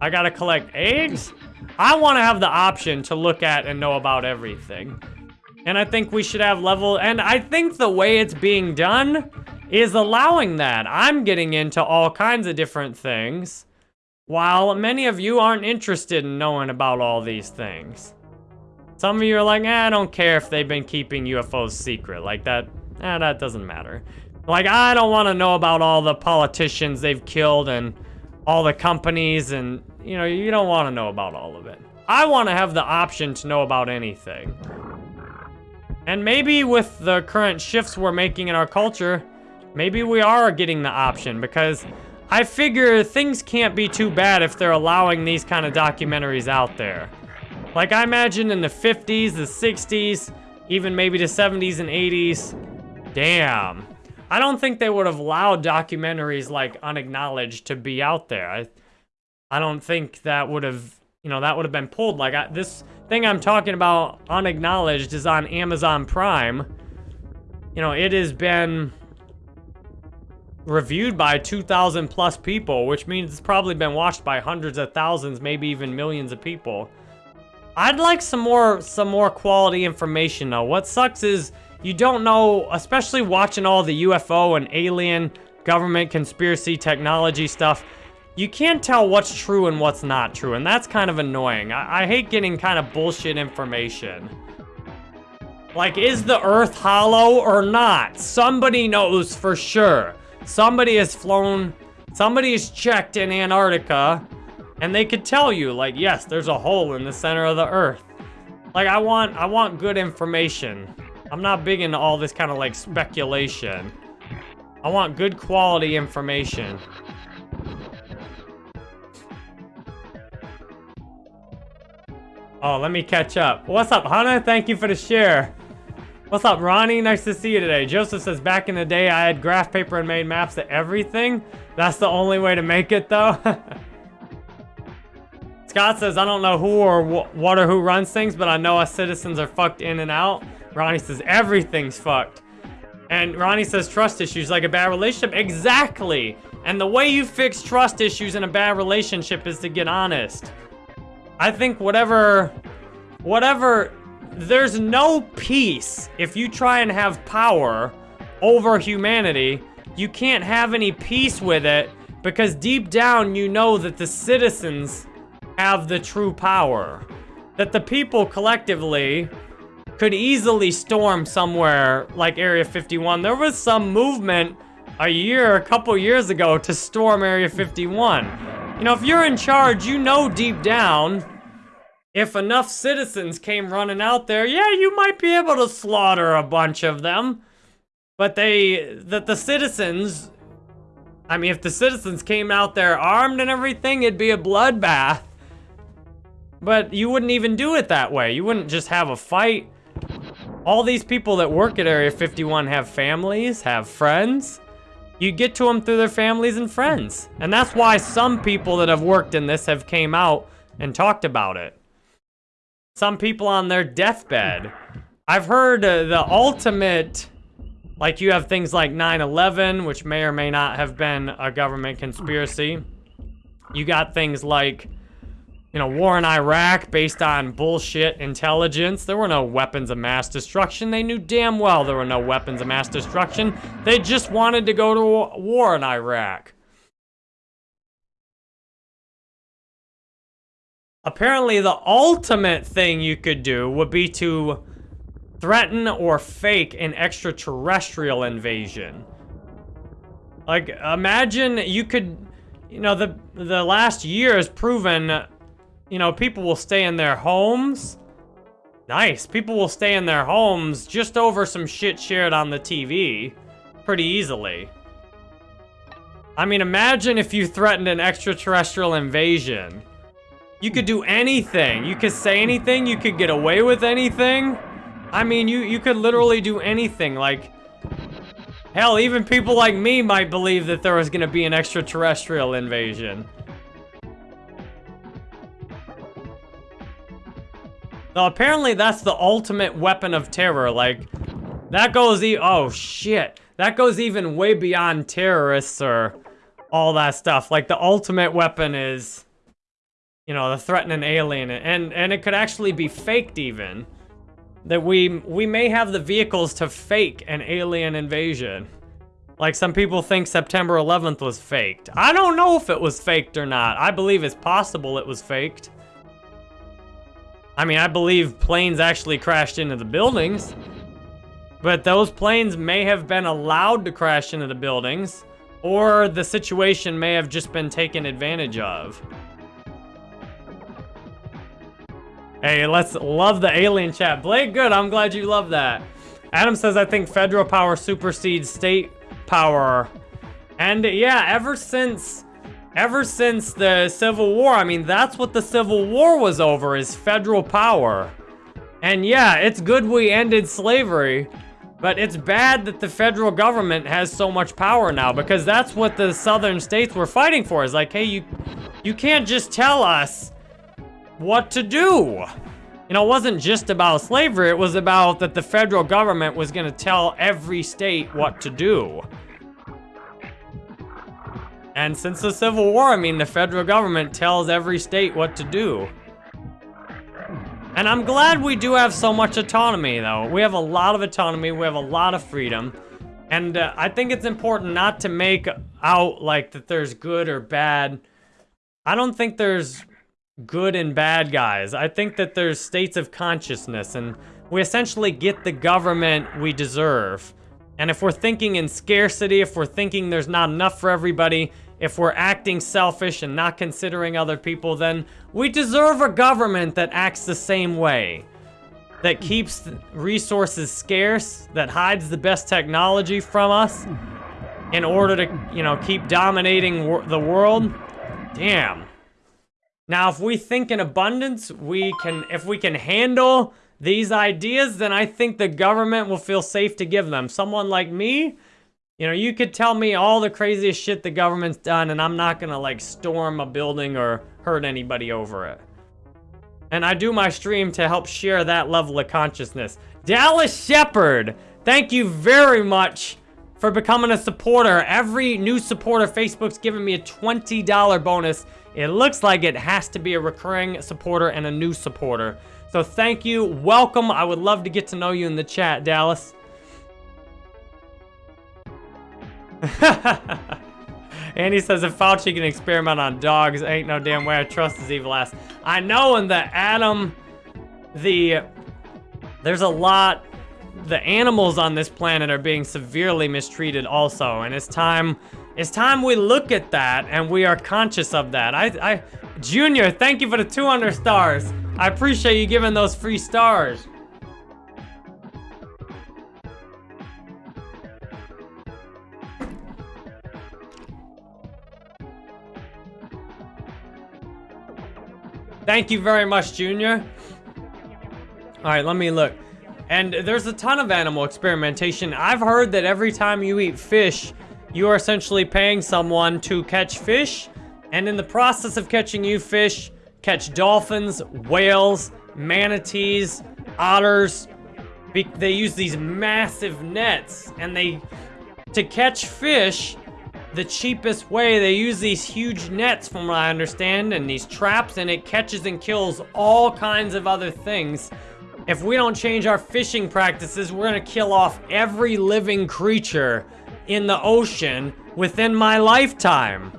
Speaker 1: I gotta collect eggs? I wanna have the option to look at and know about everything. And I think we should have level, and I think the way it's being done is allowing that. I'm getting into all kinds of different things. While many of you aren't interested in knowing about all these things. Some of you are like, eh, I don't care if they've been keeping UFOs secret. Like that, eh, that doesn't matter. Like, I don't want to know about all the politicians they've killed and all the companies and, you know, you don't want to know about all of it. I want to have the option to know about anything. And maybe with the current shifts we're making in our culture, maybe we are getting the option because I figure things can't be too bad if they're allowing these kind of documentaries out there. Like, I imagine in the 50s, the 60s, even maybe the 70s and 80s, damn. I don't think they would have allowed documentaries like Unacknowledged to be out there. I, I don't think that would have, you know, that would have been pulled. Like, I, this thing I'm talking about, Unacknowledged, is on Amazon Prime. You know, it has been reviewed by 2,000 plus people, which means it's probably been watched by hundreds of thousands, maybe even millions of people. I'd like some more some more quality information though. What sucks is you don't know, especially watching all the UFO and alien government conspiracy technology stuff, you can't tell what's true and what's not true, and that's kind of annoying. I, I hate getting kind of bullshit information. Like, is the Earth hollow or not? Somebody knows for sure. Somebody has flown, somebody has checked in Antarctica And they could tell you, like, yes, there's a hole in the center of the earth. Like, I want, I want good information. I'm not big into all this kind of, like, speculation. I want good quality information. Oh, let me catch up. What's up, Hannah? Thank you for the share. What's up, Ronnie? Nice to see you today. Joseph says, back in the day, I had graph paper and made maps to everything. That's the only way to make it, though. Scott says, I don't know who or wh what or who runs things, but I know us citizens are fucked in and out. Ronnie says, everything's fucked. And Ronnie says, trust issues like a bad relationship. Exactly. And the way you fix trust issues in a bad relationship is to get honest. I think whatever, whatever there's no peace if you try and have power over humanity. You can't have any peace with it because deep down you know that the citizens have the true power. That the people collectively could easily storm somewhere like Area 51. There was some movement a year, a couple years ago to storm Area 51. You know, if you're in charge, you know deep down if enough citizens came running out there, yeah, you might be able to slaughter a bunch of them. But they, that the citizens, I mean, if the citizens came out there armed and everything, it'd be a bloodbath. But you wouldn't even do it that way. You wouldn't just have a fight. All these people that work at Area 51 have families, have friends. You get to them through their families and friends. And that's why some people that have worked in this have came out and talked about it some people on their deathbed. I've heard uh, the ultimate, like you have things like 9-11, which may or may not have been a government conspiracy. You got things like, you know, war in Iraq based on bullshit intelligence. There were no weapons of mass destruction. They knew damn well there were no weapons of mass destruction. They just wanted to go to war in Iraq. Apparently, the ultimate thing you could do would be to threaten or fake an extraterrestrial invasion. Like, imagine you could, you know, the, the last year has proven, you know, people will stay in their homes. Nice. People will stay in their homes just over some shit shared on the TV pretty easily. I mean, imagine if you threatened an extraterrestrial invasion. You could do anything. You could say anything. You could get away with anything. I mean, you, you could literally do anything. Like, hell, even people like me might believe that there was going to be an extraterrestrial invasion. So apparently that's the ultimate weapon of terror. Like, that goes e- oh shit. That goes even way beyond terrorists or all that stuff. Like, the ultimate weapon is you know, the threatening alien, and and it could actually be faked even. That we we may have the vehicles to fake an alien invasion. Like some people think September 11th was faked. I don't know if it was faked or not. I believe it's possible it was faked. I mean, I believe planes actually crashed into the buildings. But those planes may have been allowed to crash into the buildings. Or the situation may have just been taken advantage of. Hey, let's love the alien chat. Blake, good. I'm glad you love that. Adam says, I think federal power supersedes state power. And yeah, ever since, ever since the Civil War, I mean, that's what the Civil War was over, is federal power. And yeah, it's good we ended slavery, but it's bad that the federal government has so much power now because that's what the southern states were fighting for. Is like, hey, you, you can't just tell us what to do. You know, it wasn't just about slavery, it was about that the federal government was gonna tell every state what to do. And since the Civil War, I mean, the federal government tells every state what to do. And I'm glad we do have so much autonomy, though. We have a lot of autonomy, we have a lot of freedom. And uh, I think it's important not to make out like that there's good or bad. I don't think there's good and bad guys. I think that there's states of consciousness and we essentially get the government we deserve. And if we're thinking in scarcity, if we're thinking there's not enough for everybody, if we're acting selfish and not considering other people, then we deserve a government that acts the same way. That keeps resources scarce, that hides the best technology from us in order to, you know, keep dominating wor the world. Damn. Now, if we think in abundance, we can, if we can handle these ideas, then I think the government will feel safe to give them. Someone like me, you know, you could tell me all the craziest shit the government's done and I'm not gonna like storm a building or hurt anybody over it. And I do my stream to help share that level of consciousness. Dallas Shepard, thank you very much for becoming a supporter. Every new supporter, Facebook's giving me a $20 bonus. It looks like it has to be a recurring supporter and a new supporter. So thank you, welcome. I would love to get to know you in the chat, Dallas. Andy says if Fauci can experiment on dogs, ain't no damn way I trust his evil ass. I know in the Adam, the, there's a lot, the animals on this planet are being severely mistreated also, and it's time, it's time we look at that and we are conscious of that. I, I, Junior, thank you for the 200 stars. I appreciate you giving those free stars. Thank you very much, Junior. All right, let me look. And there's a ton of animal experimentation. I've heard that every time you eat fish, you are essentially paying someone to catch fish. And in the process of catching you fish, catch dolphins, whales, manatees, otters. They use these massive nets and they, to catch fish, the cheapest way. They use these huge nets from what I understand and these traps and it catches and kills all kinds of other things. If we don't change our fishing practices, we're gonna kill off every living creature in the ocean within my lifetime.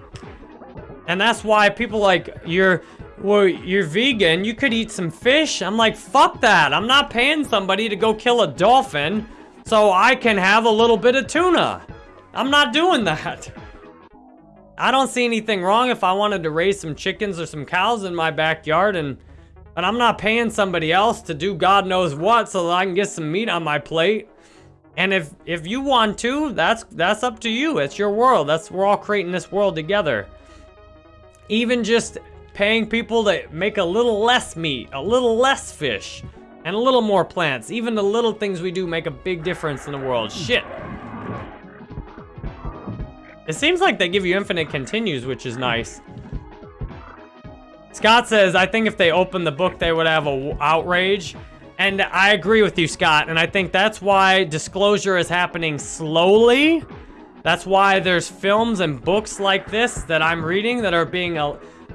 Speaker 1: And that's why people like, you're, well, you're vegan, you could eat some fish. I'm like, fuck that. I'm not paying somebody to go kill a dolphin so I can have a little bit of tuna. I'm not doing that. I don't see anything wrong if I wanted to raise some chickens or some cows in my backyard and but I'm not paying somebody else to do God knows what so that I can get some meat on my plate. And if if you want to, that's that's up to you. It's your world. That's we're all creating this world together. Even just paying people to make a little less meat, a little less fish, and a little more plants. Even the little things we do make a big difference in the world. Shit. It seems like they give you infinite continues, which is nice. Scott says, I think if they opened the book, they would have a outrage. And I agree with you, Scott. And I think that's why disclosure is happening slowly. That's why there's films and books like this that I'm reading that are being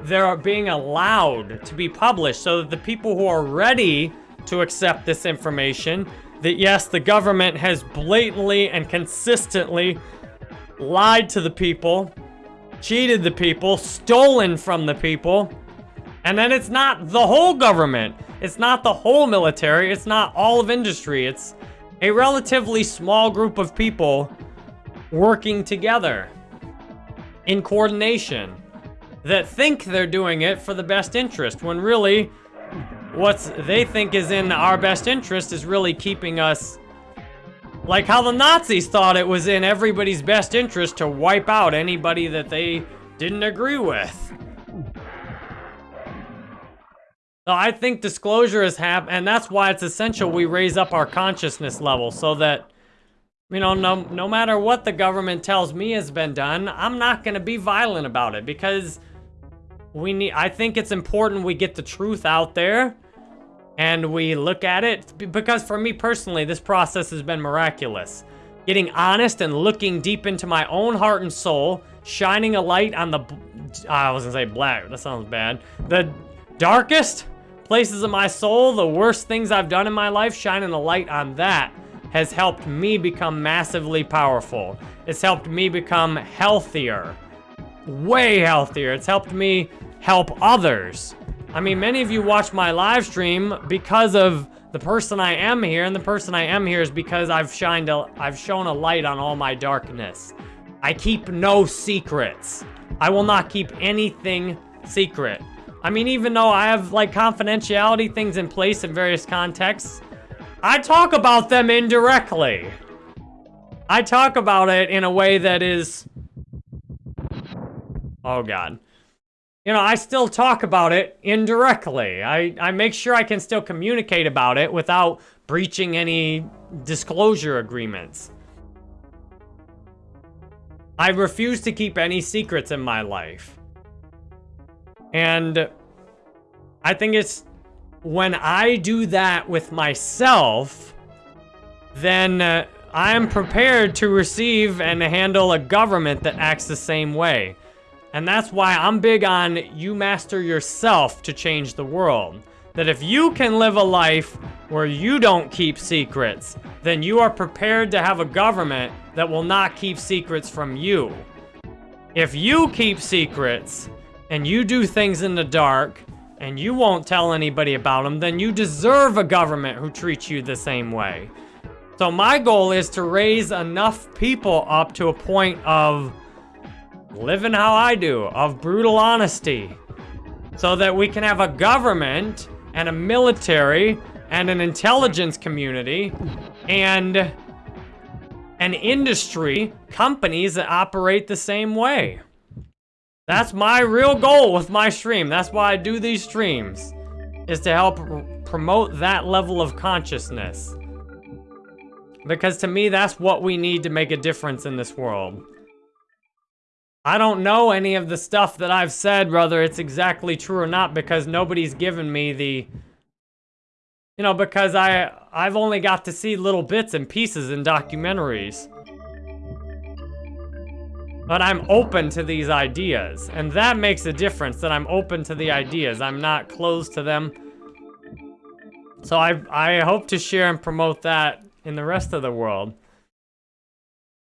Speaker 1: they're being allowed to be published so that the people who are ready to accept this information, that yes, the government has blatantly and consistently lied to the people, cheated the people, stolen from the people, and then it's not the whole government. It's not the whole military. It's not all of industry. It's a relatively small group of people working together in coordination that think they're doing it for the best interest when really what they think is in our best interest is really keeping us like how the Nazis thought it was in everybody's best interest to wipe out anybody that they didn't agree with. So I think disclosure is hap and that's why it's essential we raise up our consciousness level so that, you know, no, no matter what the government tells me has been done, I'm not gonna be violent about it because we need, I think it's important we get the truth out there and we look at it because for me personally, this process has been miraculous. Getting honest and looking deep into my own heart and soul, shining a light on the, I was gonna say black, that sounds bad. The darkest places of my soul, the worst things I've done in my life, shining a light on that has helped me become massively powerful. It's helped me become healthier, way healthier. It's helped me help others. I mean, many of you watch my live stream because of the person I am here, and the person I am here is because I've shined a, I've shown a light on all my darkness. I keep no secrets. I will not keep anything secret. I mean, even though I have like confidentiality things in place in various contexts, I talk about them indirectly. I talk about it in a way that is... Oh God. You know, I still talk about it indirectly. I, I make sure I can still communicate about it without breaching any disclosure agreements. I refuse to keep any secrets in my life. And I think it's when I do that with myself, then uh, I am prepared to receive and handle a government that acts the same way. And that's why I'm big on you master yourself to change the world. That if you can live a life where you don't keep secrets, then you are prepared to have a government that will not keep secrets from you. If you keep secrets, and you do things in the dark, and you won't tell anybody about them, then you deserve a government who treats you the same way. So my goal is to raise enough people up to a point of living how I do, of brutal honesty, so that we can have a government and a military and an intelligence community and an industry, companies that operate the same way. That's my real goal with my stream. That's why I do these streams, is to help promote that level of consciousness. Because to me, that's what we need to make a difference in this world. I don't know any of the stuff that I've said, whether it's exactly true or not, because nobody's given me the... You know, because I, I've only got to see little bits and pieces in documentaries. But I'm open to these ideas. And that makes a difference, that I'm open to the ideas. I'm not closed to them. So I, I hope to share and promote that in the rest of the world.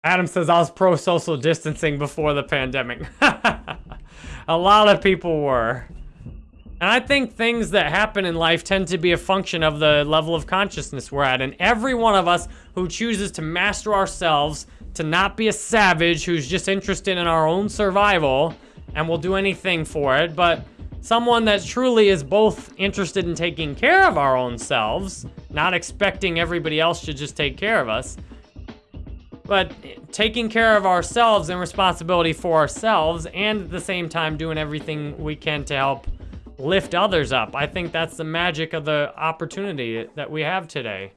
Speaker 1: Adam says, I was pro-social distancing before the pandemic. a lot of people were. And I think things that happen in life tend to be a function of the level of consciousness we're at. And every one of us who chooses to master ourselves to not be a savage who's just interested in our own survival and will do anything for it, but someone that truly is both interested in taking care of our own selves, not expecting everybody else to just take care of us, but taking care of ourselves and responsibility for ourselves and at the same time doing everything we can to help lift others up. I think that's the magic of the opportunity that we have today.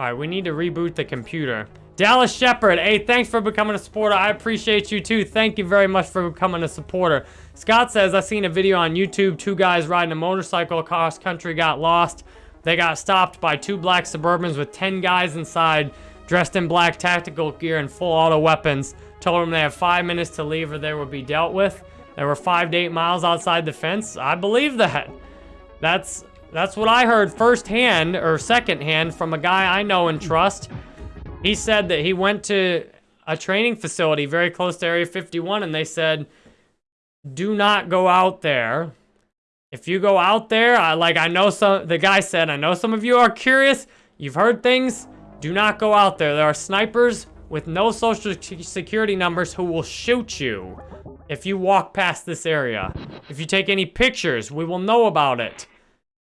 Speaker 1: All right, we need to reboot the computer. Dallas Shepard, hey, thanks for becoming a supporter. I appreciate you too. Thank you very much for becoming a supporter. Scott says, I seen a video on YouTube. Two guys riding a motorcycle across country got lost. They got stopped by two black Suburbans with 10 guys inside, dressed in black tactical gear and full auto weapons. Told them they have five minutes to leave or they will be dealt with. They were five to eight miles outside the fence. I believe that. That's that's what I heard firsthand or secondhand from a guy I know and trust. He said that he went to a training facility very close to Area 51 and they said, do not go out there. If you go out there, I, like I know some, the guy said, I know some of you are curious. You've heard things. Do not go out there. There are snipers with no social security numbers who will shoot you if you walk past this area. If you take any pictures, we will know about it.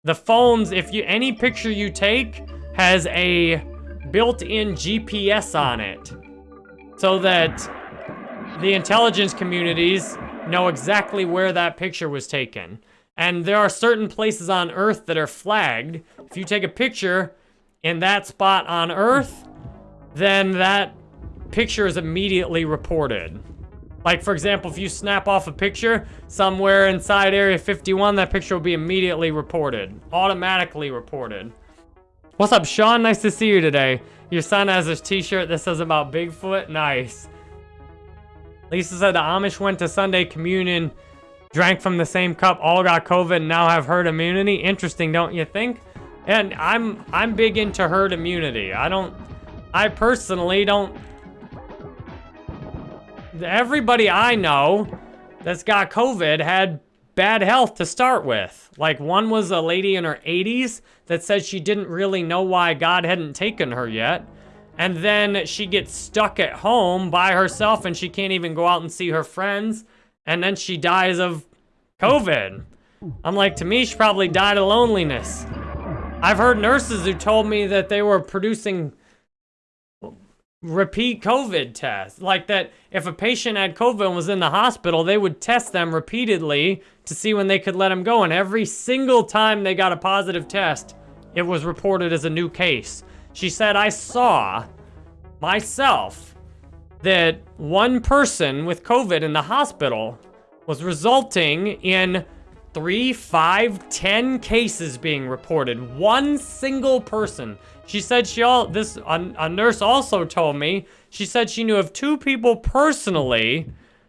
Speaker 1: The phones, if you any picture you take has a built-in GPS on it. So that the intelligence communities know exactly where that picture was taken. And there are certain places on Earth that are flagged. If you take a picture in that spot on Earth, then that picture is immediately reported. Like, for example, if you snap off a picture somewhere inside Area 51, that picture will be immediately reported. Automatically reported. What's up, Sean? Nice to see you today. Your son has a t-shirt that says about Bigfoot. Nice. Lisa said the Amish went to Sunday communion, drank from the same cup, all got COVID, and now have herd immunity. Interesting, don't you think? And I'm I'm big into herd immunity. I don't, I personally don't everybody I know that's got COVID had bad health to start with. Like one was a lady in her 80s that said she didn't really know why God hadn't taken her yet. and then she gets stuck at home by herself and she can't even go out and see her friends, and then she dies of COVID. I'm like, to me, she probably died of loneliness. I've heard nurses who told me that they were producing repeat COVID tests. Like that if a patient had COVID and was in the hospital, they would test them repeatedly to see when they could let them go. And every single time they got a positive test, it was reported as a new case. She said, I saw myself that one person with COVID in the hospital was resulting in three, five, ten cases being reported. One single person. She said she all, this, a, a nurse also told me, she said she knew of two people personally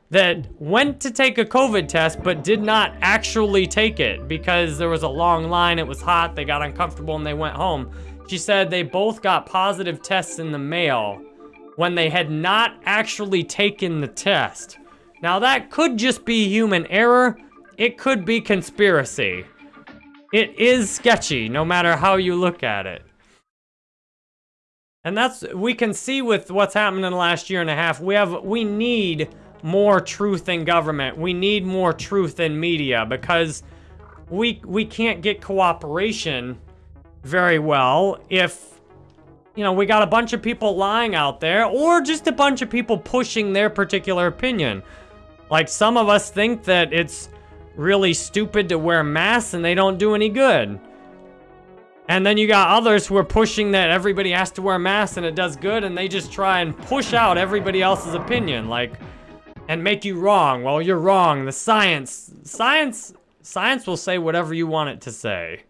Speaker 1: that went to take a COVID test but did not actually take it because there was a long line, it was hot, they got uncomfortable and they went home. She said they both got positive tests in the mail when they had not actually taken the test. Now that could just be human error, it could be conspiracy. It is sketchy, no matter how you look at it. And that's, we can see with what's happened in the last year and a half, we have, we need more truth in government. We need more truth in media because we, we can't get cooperation very well if, you know, we got a bunch of people lying out there or just a bunch of people pushing their particular opinion. Like some of us think that it's really stupid to wear masks and they don't do any good. And then you got others who are pushing that everybody has to wear masks and it does good and they just try and push out everybody else's opinion, like, and make you wrong. Well, you're wrong. The science, science, science will say whatever you want it to say.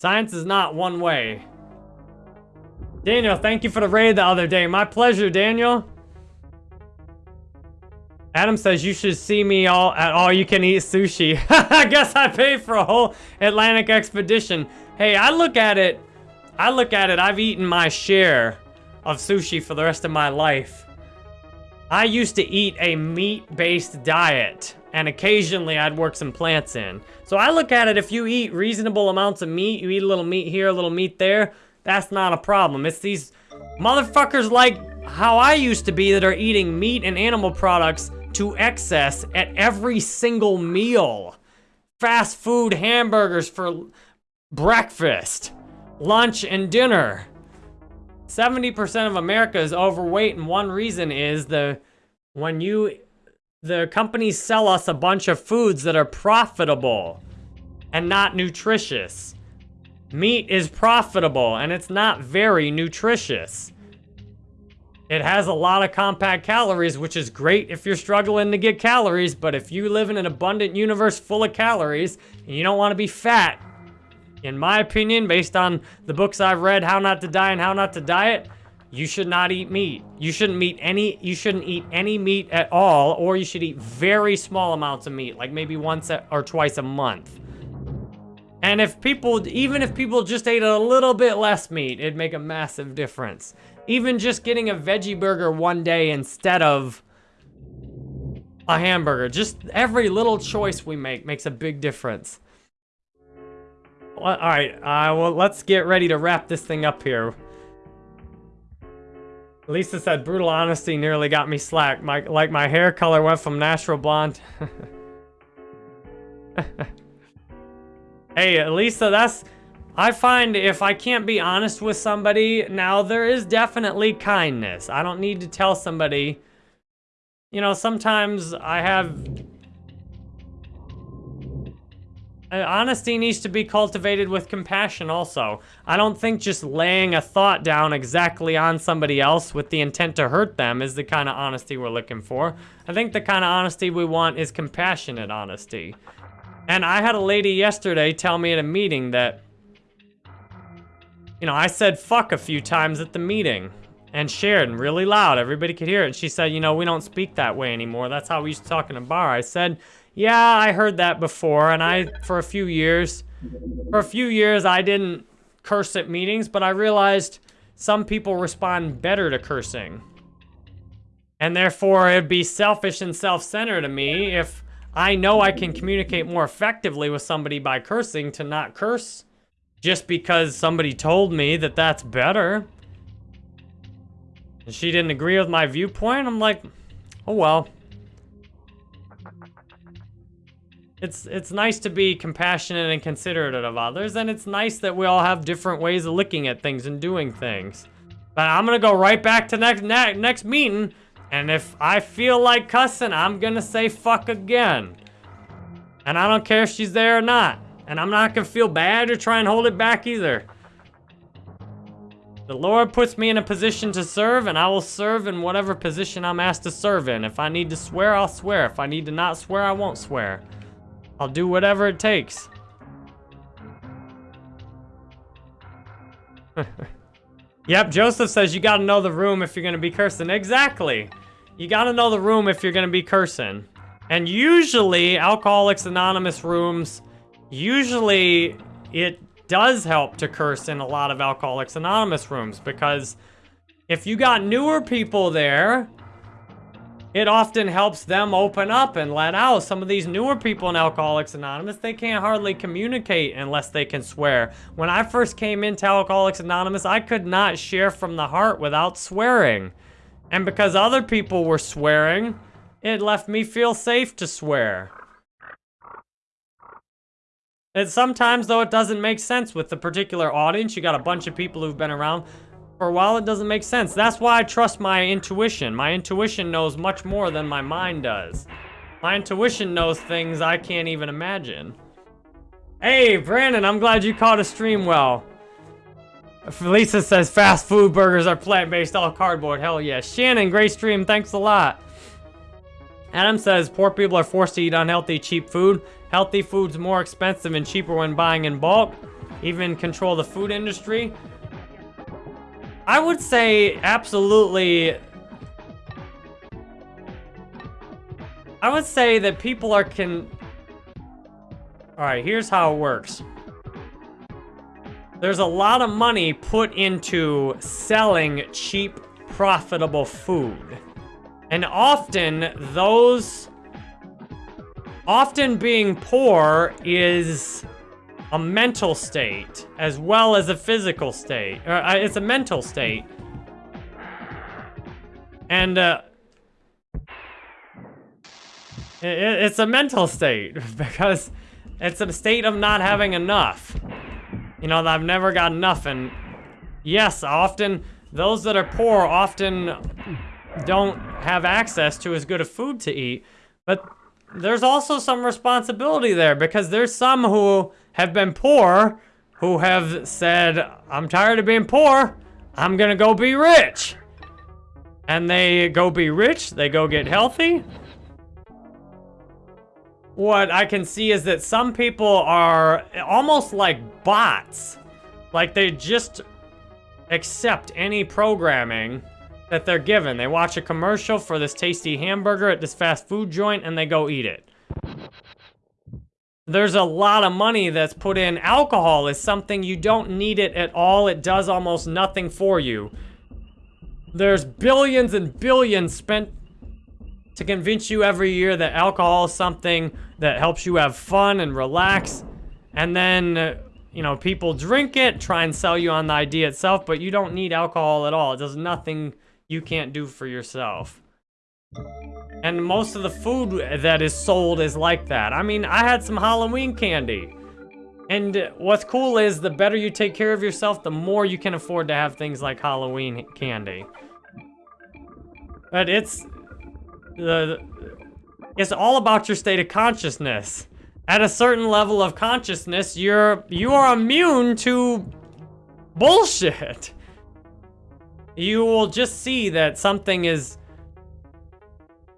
Speaker 1: Science is not one way. Daniel, thank you for the raid the other day. My pleasure, Daniel. Adam says you should see me all at all you can eat sushi. I guess I paid for a whole Atlantic expedition. Hey, I look at it, I look at it, I've eaten my share of sushi for the rest of my life. I used to eat a meat-based diet, and occasionally I'd work some plants in. So I look at it, if you eat reasonable amounts of meat, you eat a little meat here, a little meat there, that's not a problem. It's these motherfuckers like how I used to be that are eating meat and animal products to excess at every single meal. Fast food hamburgers for breakfast, lunch, and dinner. 70% of America is overweight, and one reason is the when you the companies sell us a bunch of foods that are profitable and not nutritious. Meat is profitable and it's not very nutritious. It has a lot of compact calories, which is great if you're struggling to get calories, but if you live in an abundant universe full of calories and you don't want to be fat, in my opinion, based on the books I've read, How Not to Die and How Not to Diet, you should not eat meat. You shouldn't eat any you shouldn't eat any meat at all or you should eat very small amounts of meat, like maybe once or twice a month. And if people even if people just ate a little bit less meat, it'd make a massive difference. Even just getting a veggie burger one day instead of a hamburger. Just every little choice we make makes a big difference. Well, all right, uh, well, let's get ready to wrap this thing up here. Lisa said, brutal honesty nearly got me slack. My, like my hair color went from natural blonde. hey, Lisa, that's, I find if I can't be honest with somebody, now there is definitely kindness. I don't need to tell somebody, you know, sometimes I have... Uh, honesty needs to be cultivated with compassion also. I don't think just laying a thought down exactly on somebody else with the intent to hurt them is the kind of honesty we're looking for. I think the kind of honesty we want is compassionate honesty. And I had a lady yesterday tell me at a meeting that you know, I said fuck a few times at the meeting and shared and really loud. Everybody could hear it. She said, you know, we don't speak that way anymore. That's how we used to talk in a bar. I said, yeah, I heard that before. And I, for a few years, for a few years, I didn't curse at meetings, but I realized some people respond better to cursing. And therefore, it'd be selfish and self-centered to me if I know I can communicate more effectively with somebody by cursing to not curse just because somebody told me that that's better. And she didn't agree with my viewpoint. I'm like, oh well. It's, it's nice to be compassionate and considerate of others, and it's nice that we all have different ways of looking at things and doing things. But I'm gonna go right back to next ne next meeting, and if I feel like cussing, I'm gonna say fuck again. And I don't care if she's there or not. And I'm not gonna feel bad or try and hold it back either. The Lord puts me in a position to serve, and I will serve in whatever position I'm asked to serve in. If I need to swear, I'll swear. If I need to not swear, I won't swear. I'll do whatever it takes. yep, Joseph says you gotta know the room if you're gonna be cursing. Exactly. You gotta know the room if you're gonna be cursing. And usually, Alcoholics Anonymous rooms, usually it does help to curse in a lot of Alcoholics Anonymous rooms because if you got newer people there, it often helps them open up and let out. Some of these newer people in Alcoholics Anonymous, they can't hardly communicate unless they can swear. When I first came into Alcoholics Anonymous, I could not share from the heart without swearing. And because other people were swearing, it left me feel safe to swear. And sometimes, though, it doesn't make sense with the particular audience. You got a bunch of people who've been around for a while, it doesn't make sense. That's why I trust my intuition. My intuition knows much more than my mind does. My intuition knows things I can't even imagine. Hey, Brandon, I'm glad you caught a stream well. Felisa says fast food burgers are plant-based, all cardboard. Hell yeah. Shannon, great stream. Thanks a lot. Adam says poor people are forced to eat unhealthy, cheap food. Healthy food's more expensive and cheaper when buying in bulk. Even control the food industry. I would say absolutely... I would say that people are can... Alright, here's how it works. There's a lot of money put into selling cheap, profitable food. And often, those... Often being poor is a mental state as well as a physical state. Uh, it's a mental state. And, uh, it, it's a mental state because it's a state of not having enough. You know, I've never got enough. And yes, often those that are poor often don't have access to as good a food to eat. But there's also some responsibility there because there's some who have been poor who have said, I'm tired of being poor, I'm gonna go be rich. And they go be rich, they go get healthy. What I can see is that some people are almost like bots. Like they just accept any programming that they're given. They watch a commercial for this tasty hamburger at this fast food joint and they go eat it. There's a lot of money that's put in. Alcohol is something you don't need it at all. It does almost nothing for you. There's billions and billions spent to convince you every year that alcohol is something that helps you have fun and relax. And then, uh, you know, people drink it, try and sell you on the idea itself, but you don't need alcohol at all. It does nothing you can't do for yourself. And most of the food that is sold is like that. I mean, I had some Halloween candy. And what's cool is the better you take care of yourself, the more you can afford to have things like Halloween candy. But it's the it's all about your state of consciousness. At a certain level of consciousness, you're you are immune to bullshit. You will just see that something is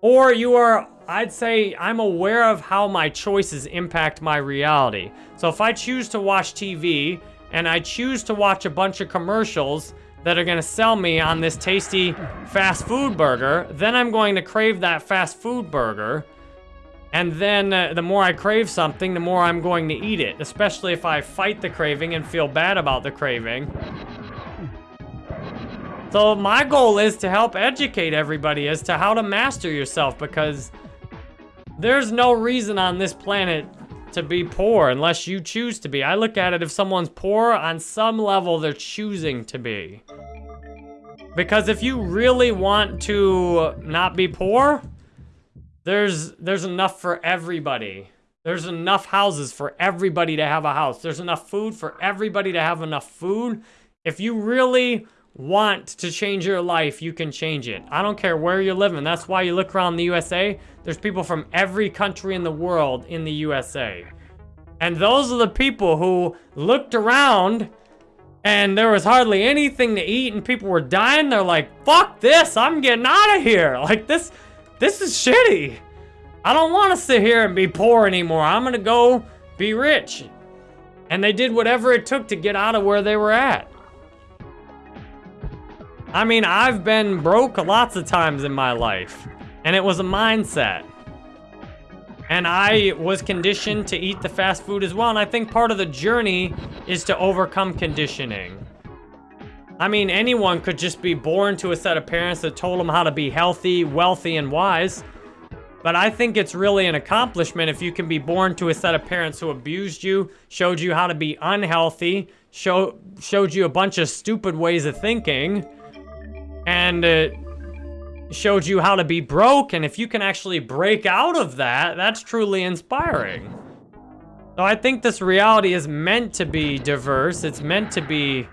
Speaker 1: or you are, I'd say, I'm aware of how my choices impact my reality. So if I choose to watch TV and I choose to watch a bunch of commercials that are gonna sell me on this tasty fast food burger, then I'm going to crave that fast food burger. And then uh, the more I crave something, the more I'm going to eat it, especially if I fight the craving and feel bad about the craving. So my goal is to help educate everybody as to how to master yourself because there's no reason on this planet to be poor unless you choose to be. I look at it if someone's poor, on some level they're choosing to be. Because if you really want to not be poor, there's there's enough for everybody. There's enough houses for everybody to have a house. There's enough food for everybody to have enough food. If you really want to change your life, you can change it. I don't care where you're living. That's why you look around the USA, there's people from every country in the world in the USA. And those are the people who looked around and there was hardly anything to eat and people were dying. They're like, fuck this, I'm getting out of here. Like this, this is shitty. I don't want to sit here and be poor anymore. I'm going to go be rich. And they did whatever it took to get out of where they were at. I mean, I've been broke lots of times in my life, and it was a mindset. And I was conditioned to eat the fast food as well, and I think part of the journey is to overcome conditioning. I mean, anyone could just be born to a set of parents that told them how to be healthy, wealthy, and wise. But I think it's really an accomplishment if you can be born to a set of parents who abused you, showed you how to be unhealthy, show, showed you a bunch of stupid ways of thinking, and it showed you how to be broke. And if you can actually break out of that, that's truly inspiring. So I think this reality is meant to be diverse. It's meant to be,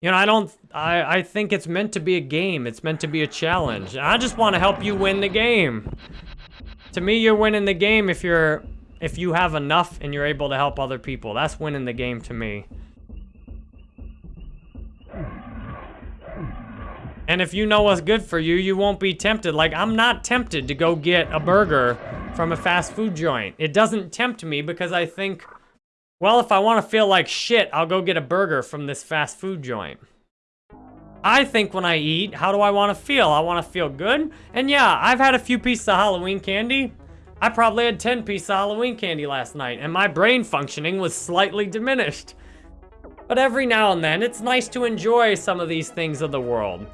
Speaker 1: you know, I don't, I, I think it's meant to be a game. It's meant to be a challenge. I just want to help you win the game. To me, you're winning the game if you're, if you have enough and you're able to help other people. That's winning the game to me. And if you know what's good for you, you won't be tempted. Like, I'm not tempted to go get a burger from a fast food joint. It doesn't tempt me because I think, well, if I want to feel like shit, I'll go get a burger from this fast food joint. I think when I eat, how do I want to feel? I want to feel good. And yeah, I've had a few pieces of Halloween candy. I probably had 10 pieces of Halloween candy last night, and my brain functioning was slightly diminished. But every now and then, it's nice to enjoy some of these things of the world.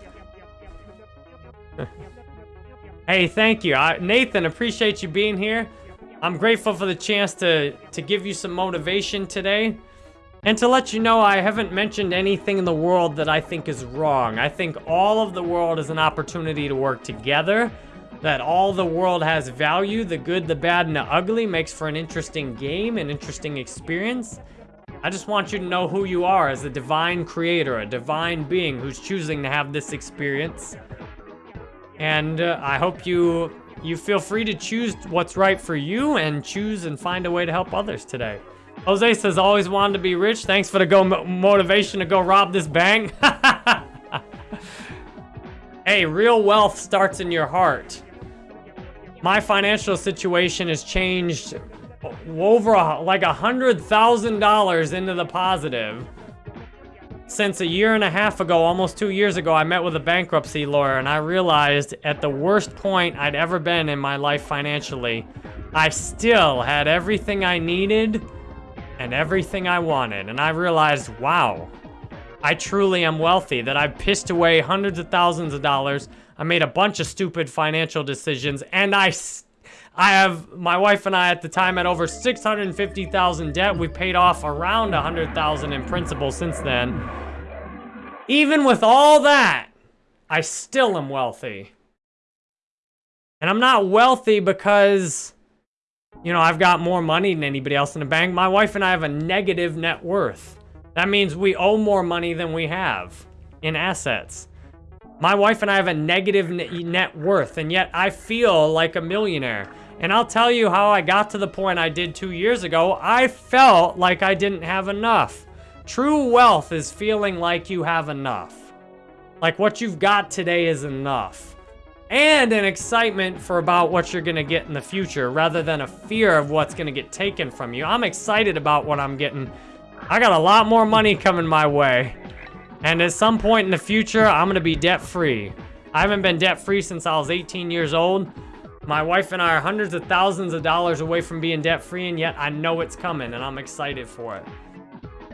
Speaker 1: Hey, thank you. I, Nathan, appreciate you being here. I'm grateful for the chance to, to give you some motivation today. And to let you know, I haven't mentioned anything in the world that I think is wrong. I think all of the world is an opportunity to work together. That all the world has value. The good, the bad, and the ugly makes for an interesting game, an interesting experience. I just want you to know who you are as a divine creator, a divine being who's choosing to have this experience. And uh, I hope you you feel free to choose what's right for you and choose and find a way to help others today. Jose says, always wanted to be rich. Thanks for the go motivation to go rob this bank. hey, real wealth starts in your heart. My financial situation has changed over a, like a hundred thousand dollars into the positive since a year and a half ago, almost two years ago, I met with a bankruptcy lawyer and I realized at the worst point I'd ever been in my life financially, I still had everything I needed and everything I wanted. And I realized, wow, I truly am wealthy, that I've pissed away hundreds of thousands of dollars. I made a bunch of stupid financial decisions and I I have, my wife and I at the time had over 650,000 debt. We paid off around 100,000 in principal since then. Even with all that, I still am wealthy. And I'm not wealthy because, you know, I've got more money than anybody else in the bank. My wife and I have a negative net worth. That means we owe more money than we have in assets. My wife and I have a negative net worth, and yet I feel like a millionaire. And I'll tell you how I got to the point I did two years ago. I felt like I didn't have enough. True wealth is feeling like you have enough. Like what you've got today is enough. And an excitement for about what you're gonna get in the future rather than a fear of what's gonna get taken from you. I'm excited about what I'm getting. I got a lot more money coming my way. And at some point in the future, I'm gonna be debt-free. I haven't been debt-free since I was 18 years old. My wife and I are hundreds of thousands of dollars away from being debt-free, and yet I know it's coming, and I'm excited for it.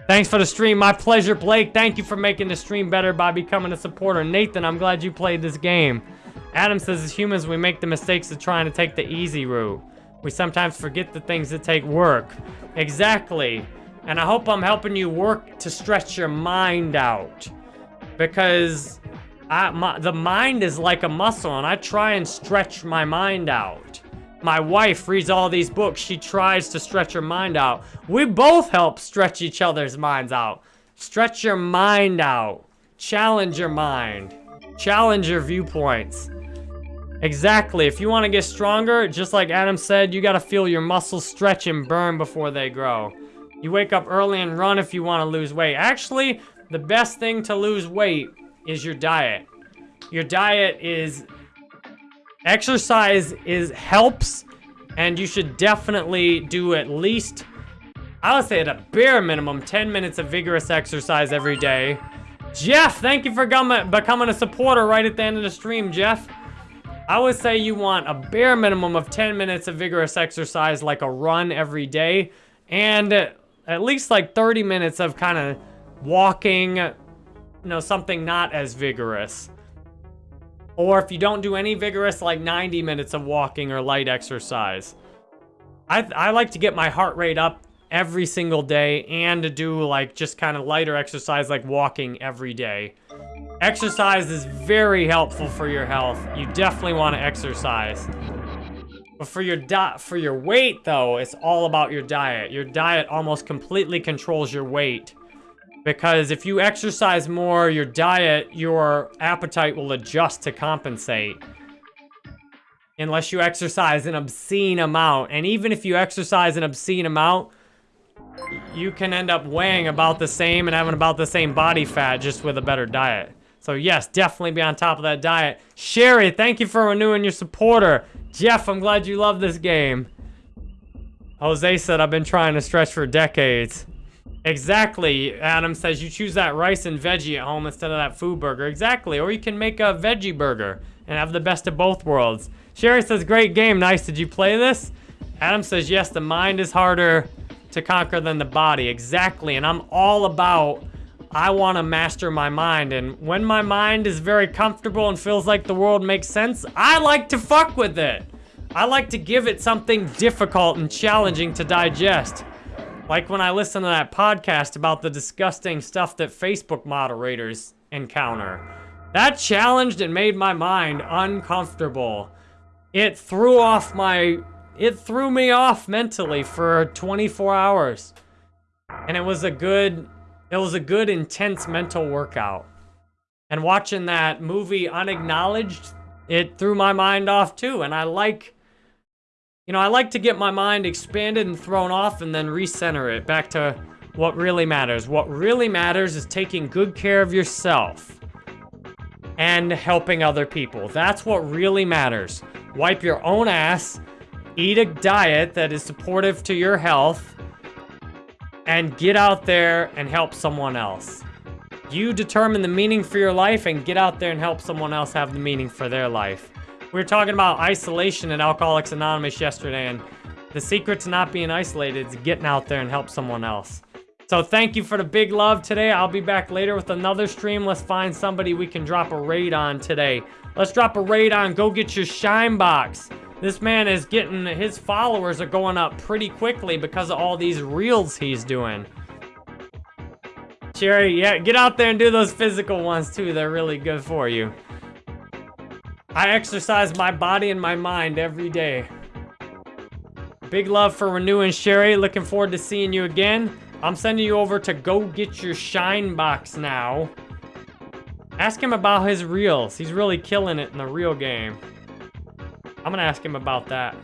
Speaker 1: Thanks for the stream. My pleasure, Blake. Thank you for making the stream better by becoming a supporter. Nathan, I'm glad you played this game. Adam says, as humans, we make the mistakes of trying to take the easy route. We sometimes forget the things that take work. Exactly. And I hope I'm helping you work to stretch your mind out. Because I, my, the mind is like a muscle, and I try and stretch my mind out. My wife reads all these books. She tries to stretch her mind out. We both help stretch each other's minds out. Stretch your mind out. Challenge your mind. Challenge your viewpoints. Exactly. If you want to get stronger, just like Adam said, you got to feel your muscles stretch and burn before they grow. You wake up early and run if you want to lose weight. Actually, the best thing to lose weight is your diet. Your diet is exercise is helps and you should definitely do at least I would say at a bare minimum 10 minutes of vigorous exercise every day. Jeff, thank you for becoming a supporter right at the end of the stream, Jeff. I would say you want a bare minimum of 10 minutes of vigorous exercise like a run every day and at least like 30 minutes of kind of walking, you know, something not as vigorous. Or if you don't do any vigorous, like 90 minutes of walking or light exercise. I, I like to get my heart rate up every single day and to do like just kind of lighter exercise like walking every day. Exercise is very helpful for your health. You definitely want to exercise. But for your for your weight though, it's all about your diet. Your diet almost completely controls your weight. Because if you exercise more, your diet, your appetite will adjust to compensate. Unless you exercise an obscene amount. And even if you exercise an obscene amount, you can end up weighing about the same and having about the same body fat just with a better diet. So yes, definitely be on top of that diet. Sherry, thank you for renewing your supporter. Jeff, I'm glad you love this game. Jose said, I've been trying to stretch for decades. Exactly. Adam says you choose that rice and veggie at home instead of that food burger. Exactly. Or you can make a veggie burger and have the best of both worlds. Sherry says, great game. Nice. Did you play this? Adam says, yes, the mind is harder to conquer than the body. Exactly. And I'm all about, I want to master my mind. And when my mind is very comfortable and feels like the world makes sense, I like to fuck with it. I like to give it something difficult and challenging to digest. Like when I listen to that podcast about the disgusting stuff that Facebook moderators encounter. That challenged and made my mind uncomfortable. It threw off my... It threw me off mentally for 24 hours. And it was a good... It was a good, intense mental workout. And watching that movie Unacknowledged, it threw my mind off too. And I like you know, I like to get my mind expanded and thrown off and then recenter it back to what really matters. What really matters is taking good care of yourself and helping other people. That's what really matters. Wipe your own ass, eat a diet that is supportive to your health, and get out there and help someone else. You determine the meaning for your life and get out there and help someone else have the meaning for their life. We were talking about isolation at Alcoholics Anonymous yesterday, and the secret to not being isolated is getting out there and help someone else. So thank you for the big love today. I'll be back later with another stream. Let's find somebody we can drop a raid on today. Let's drop a raid on Go Get Your Shine Box. This man is getting, his followers are going up pretty quickly because of all these reels he's doing. Cherry, yeah, get out there and do those physical ones too. They're really good for you. I exercise my body and my mind every day. Big love for Renew and Sherry. Looking forward to seeing you again. I'm sending you over to go get your shine box now. Ask him about his reels. He's really killing it in the real game. I'm gonna ask him about that.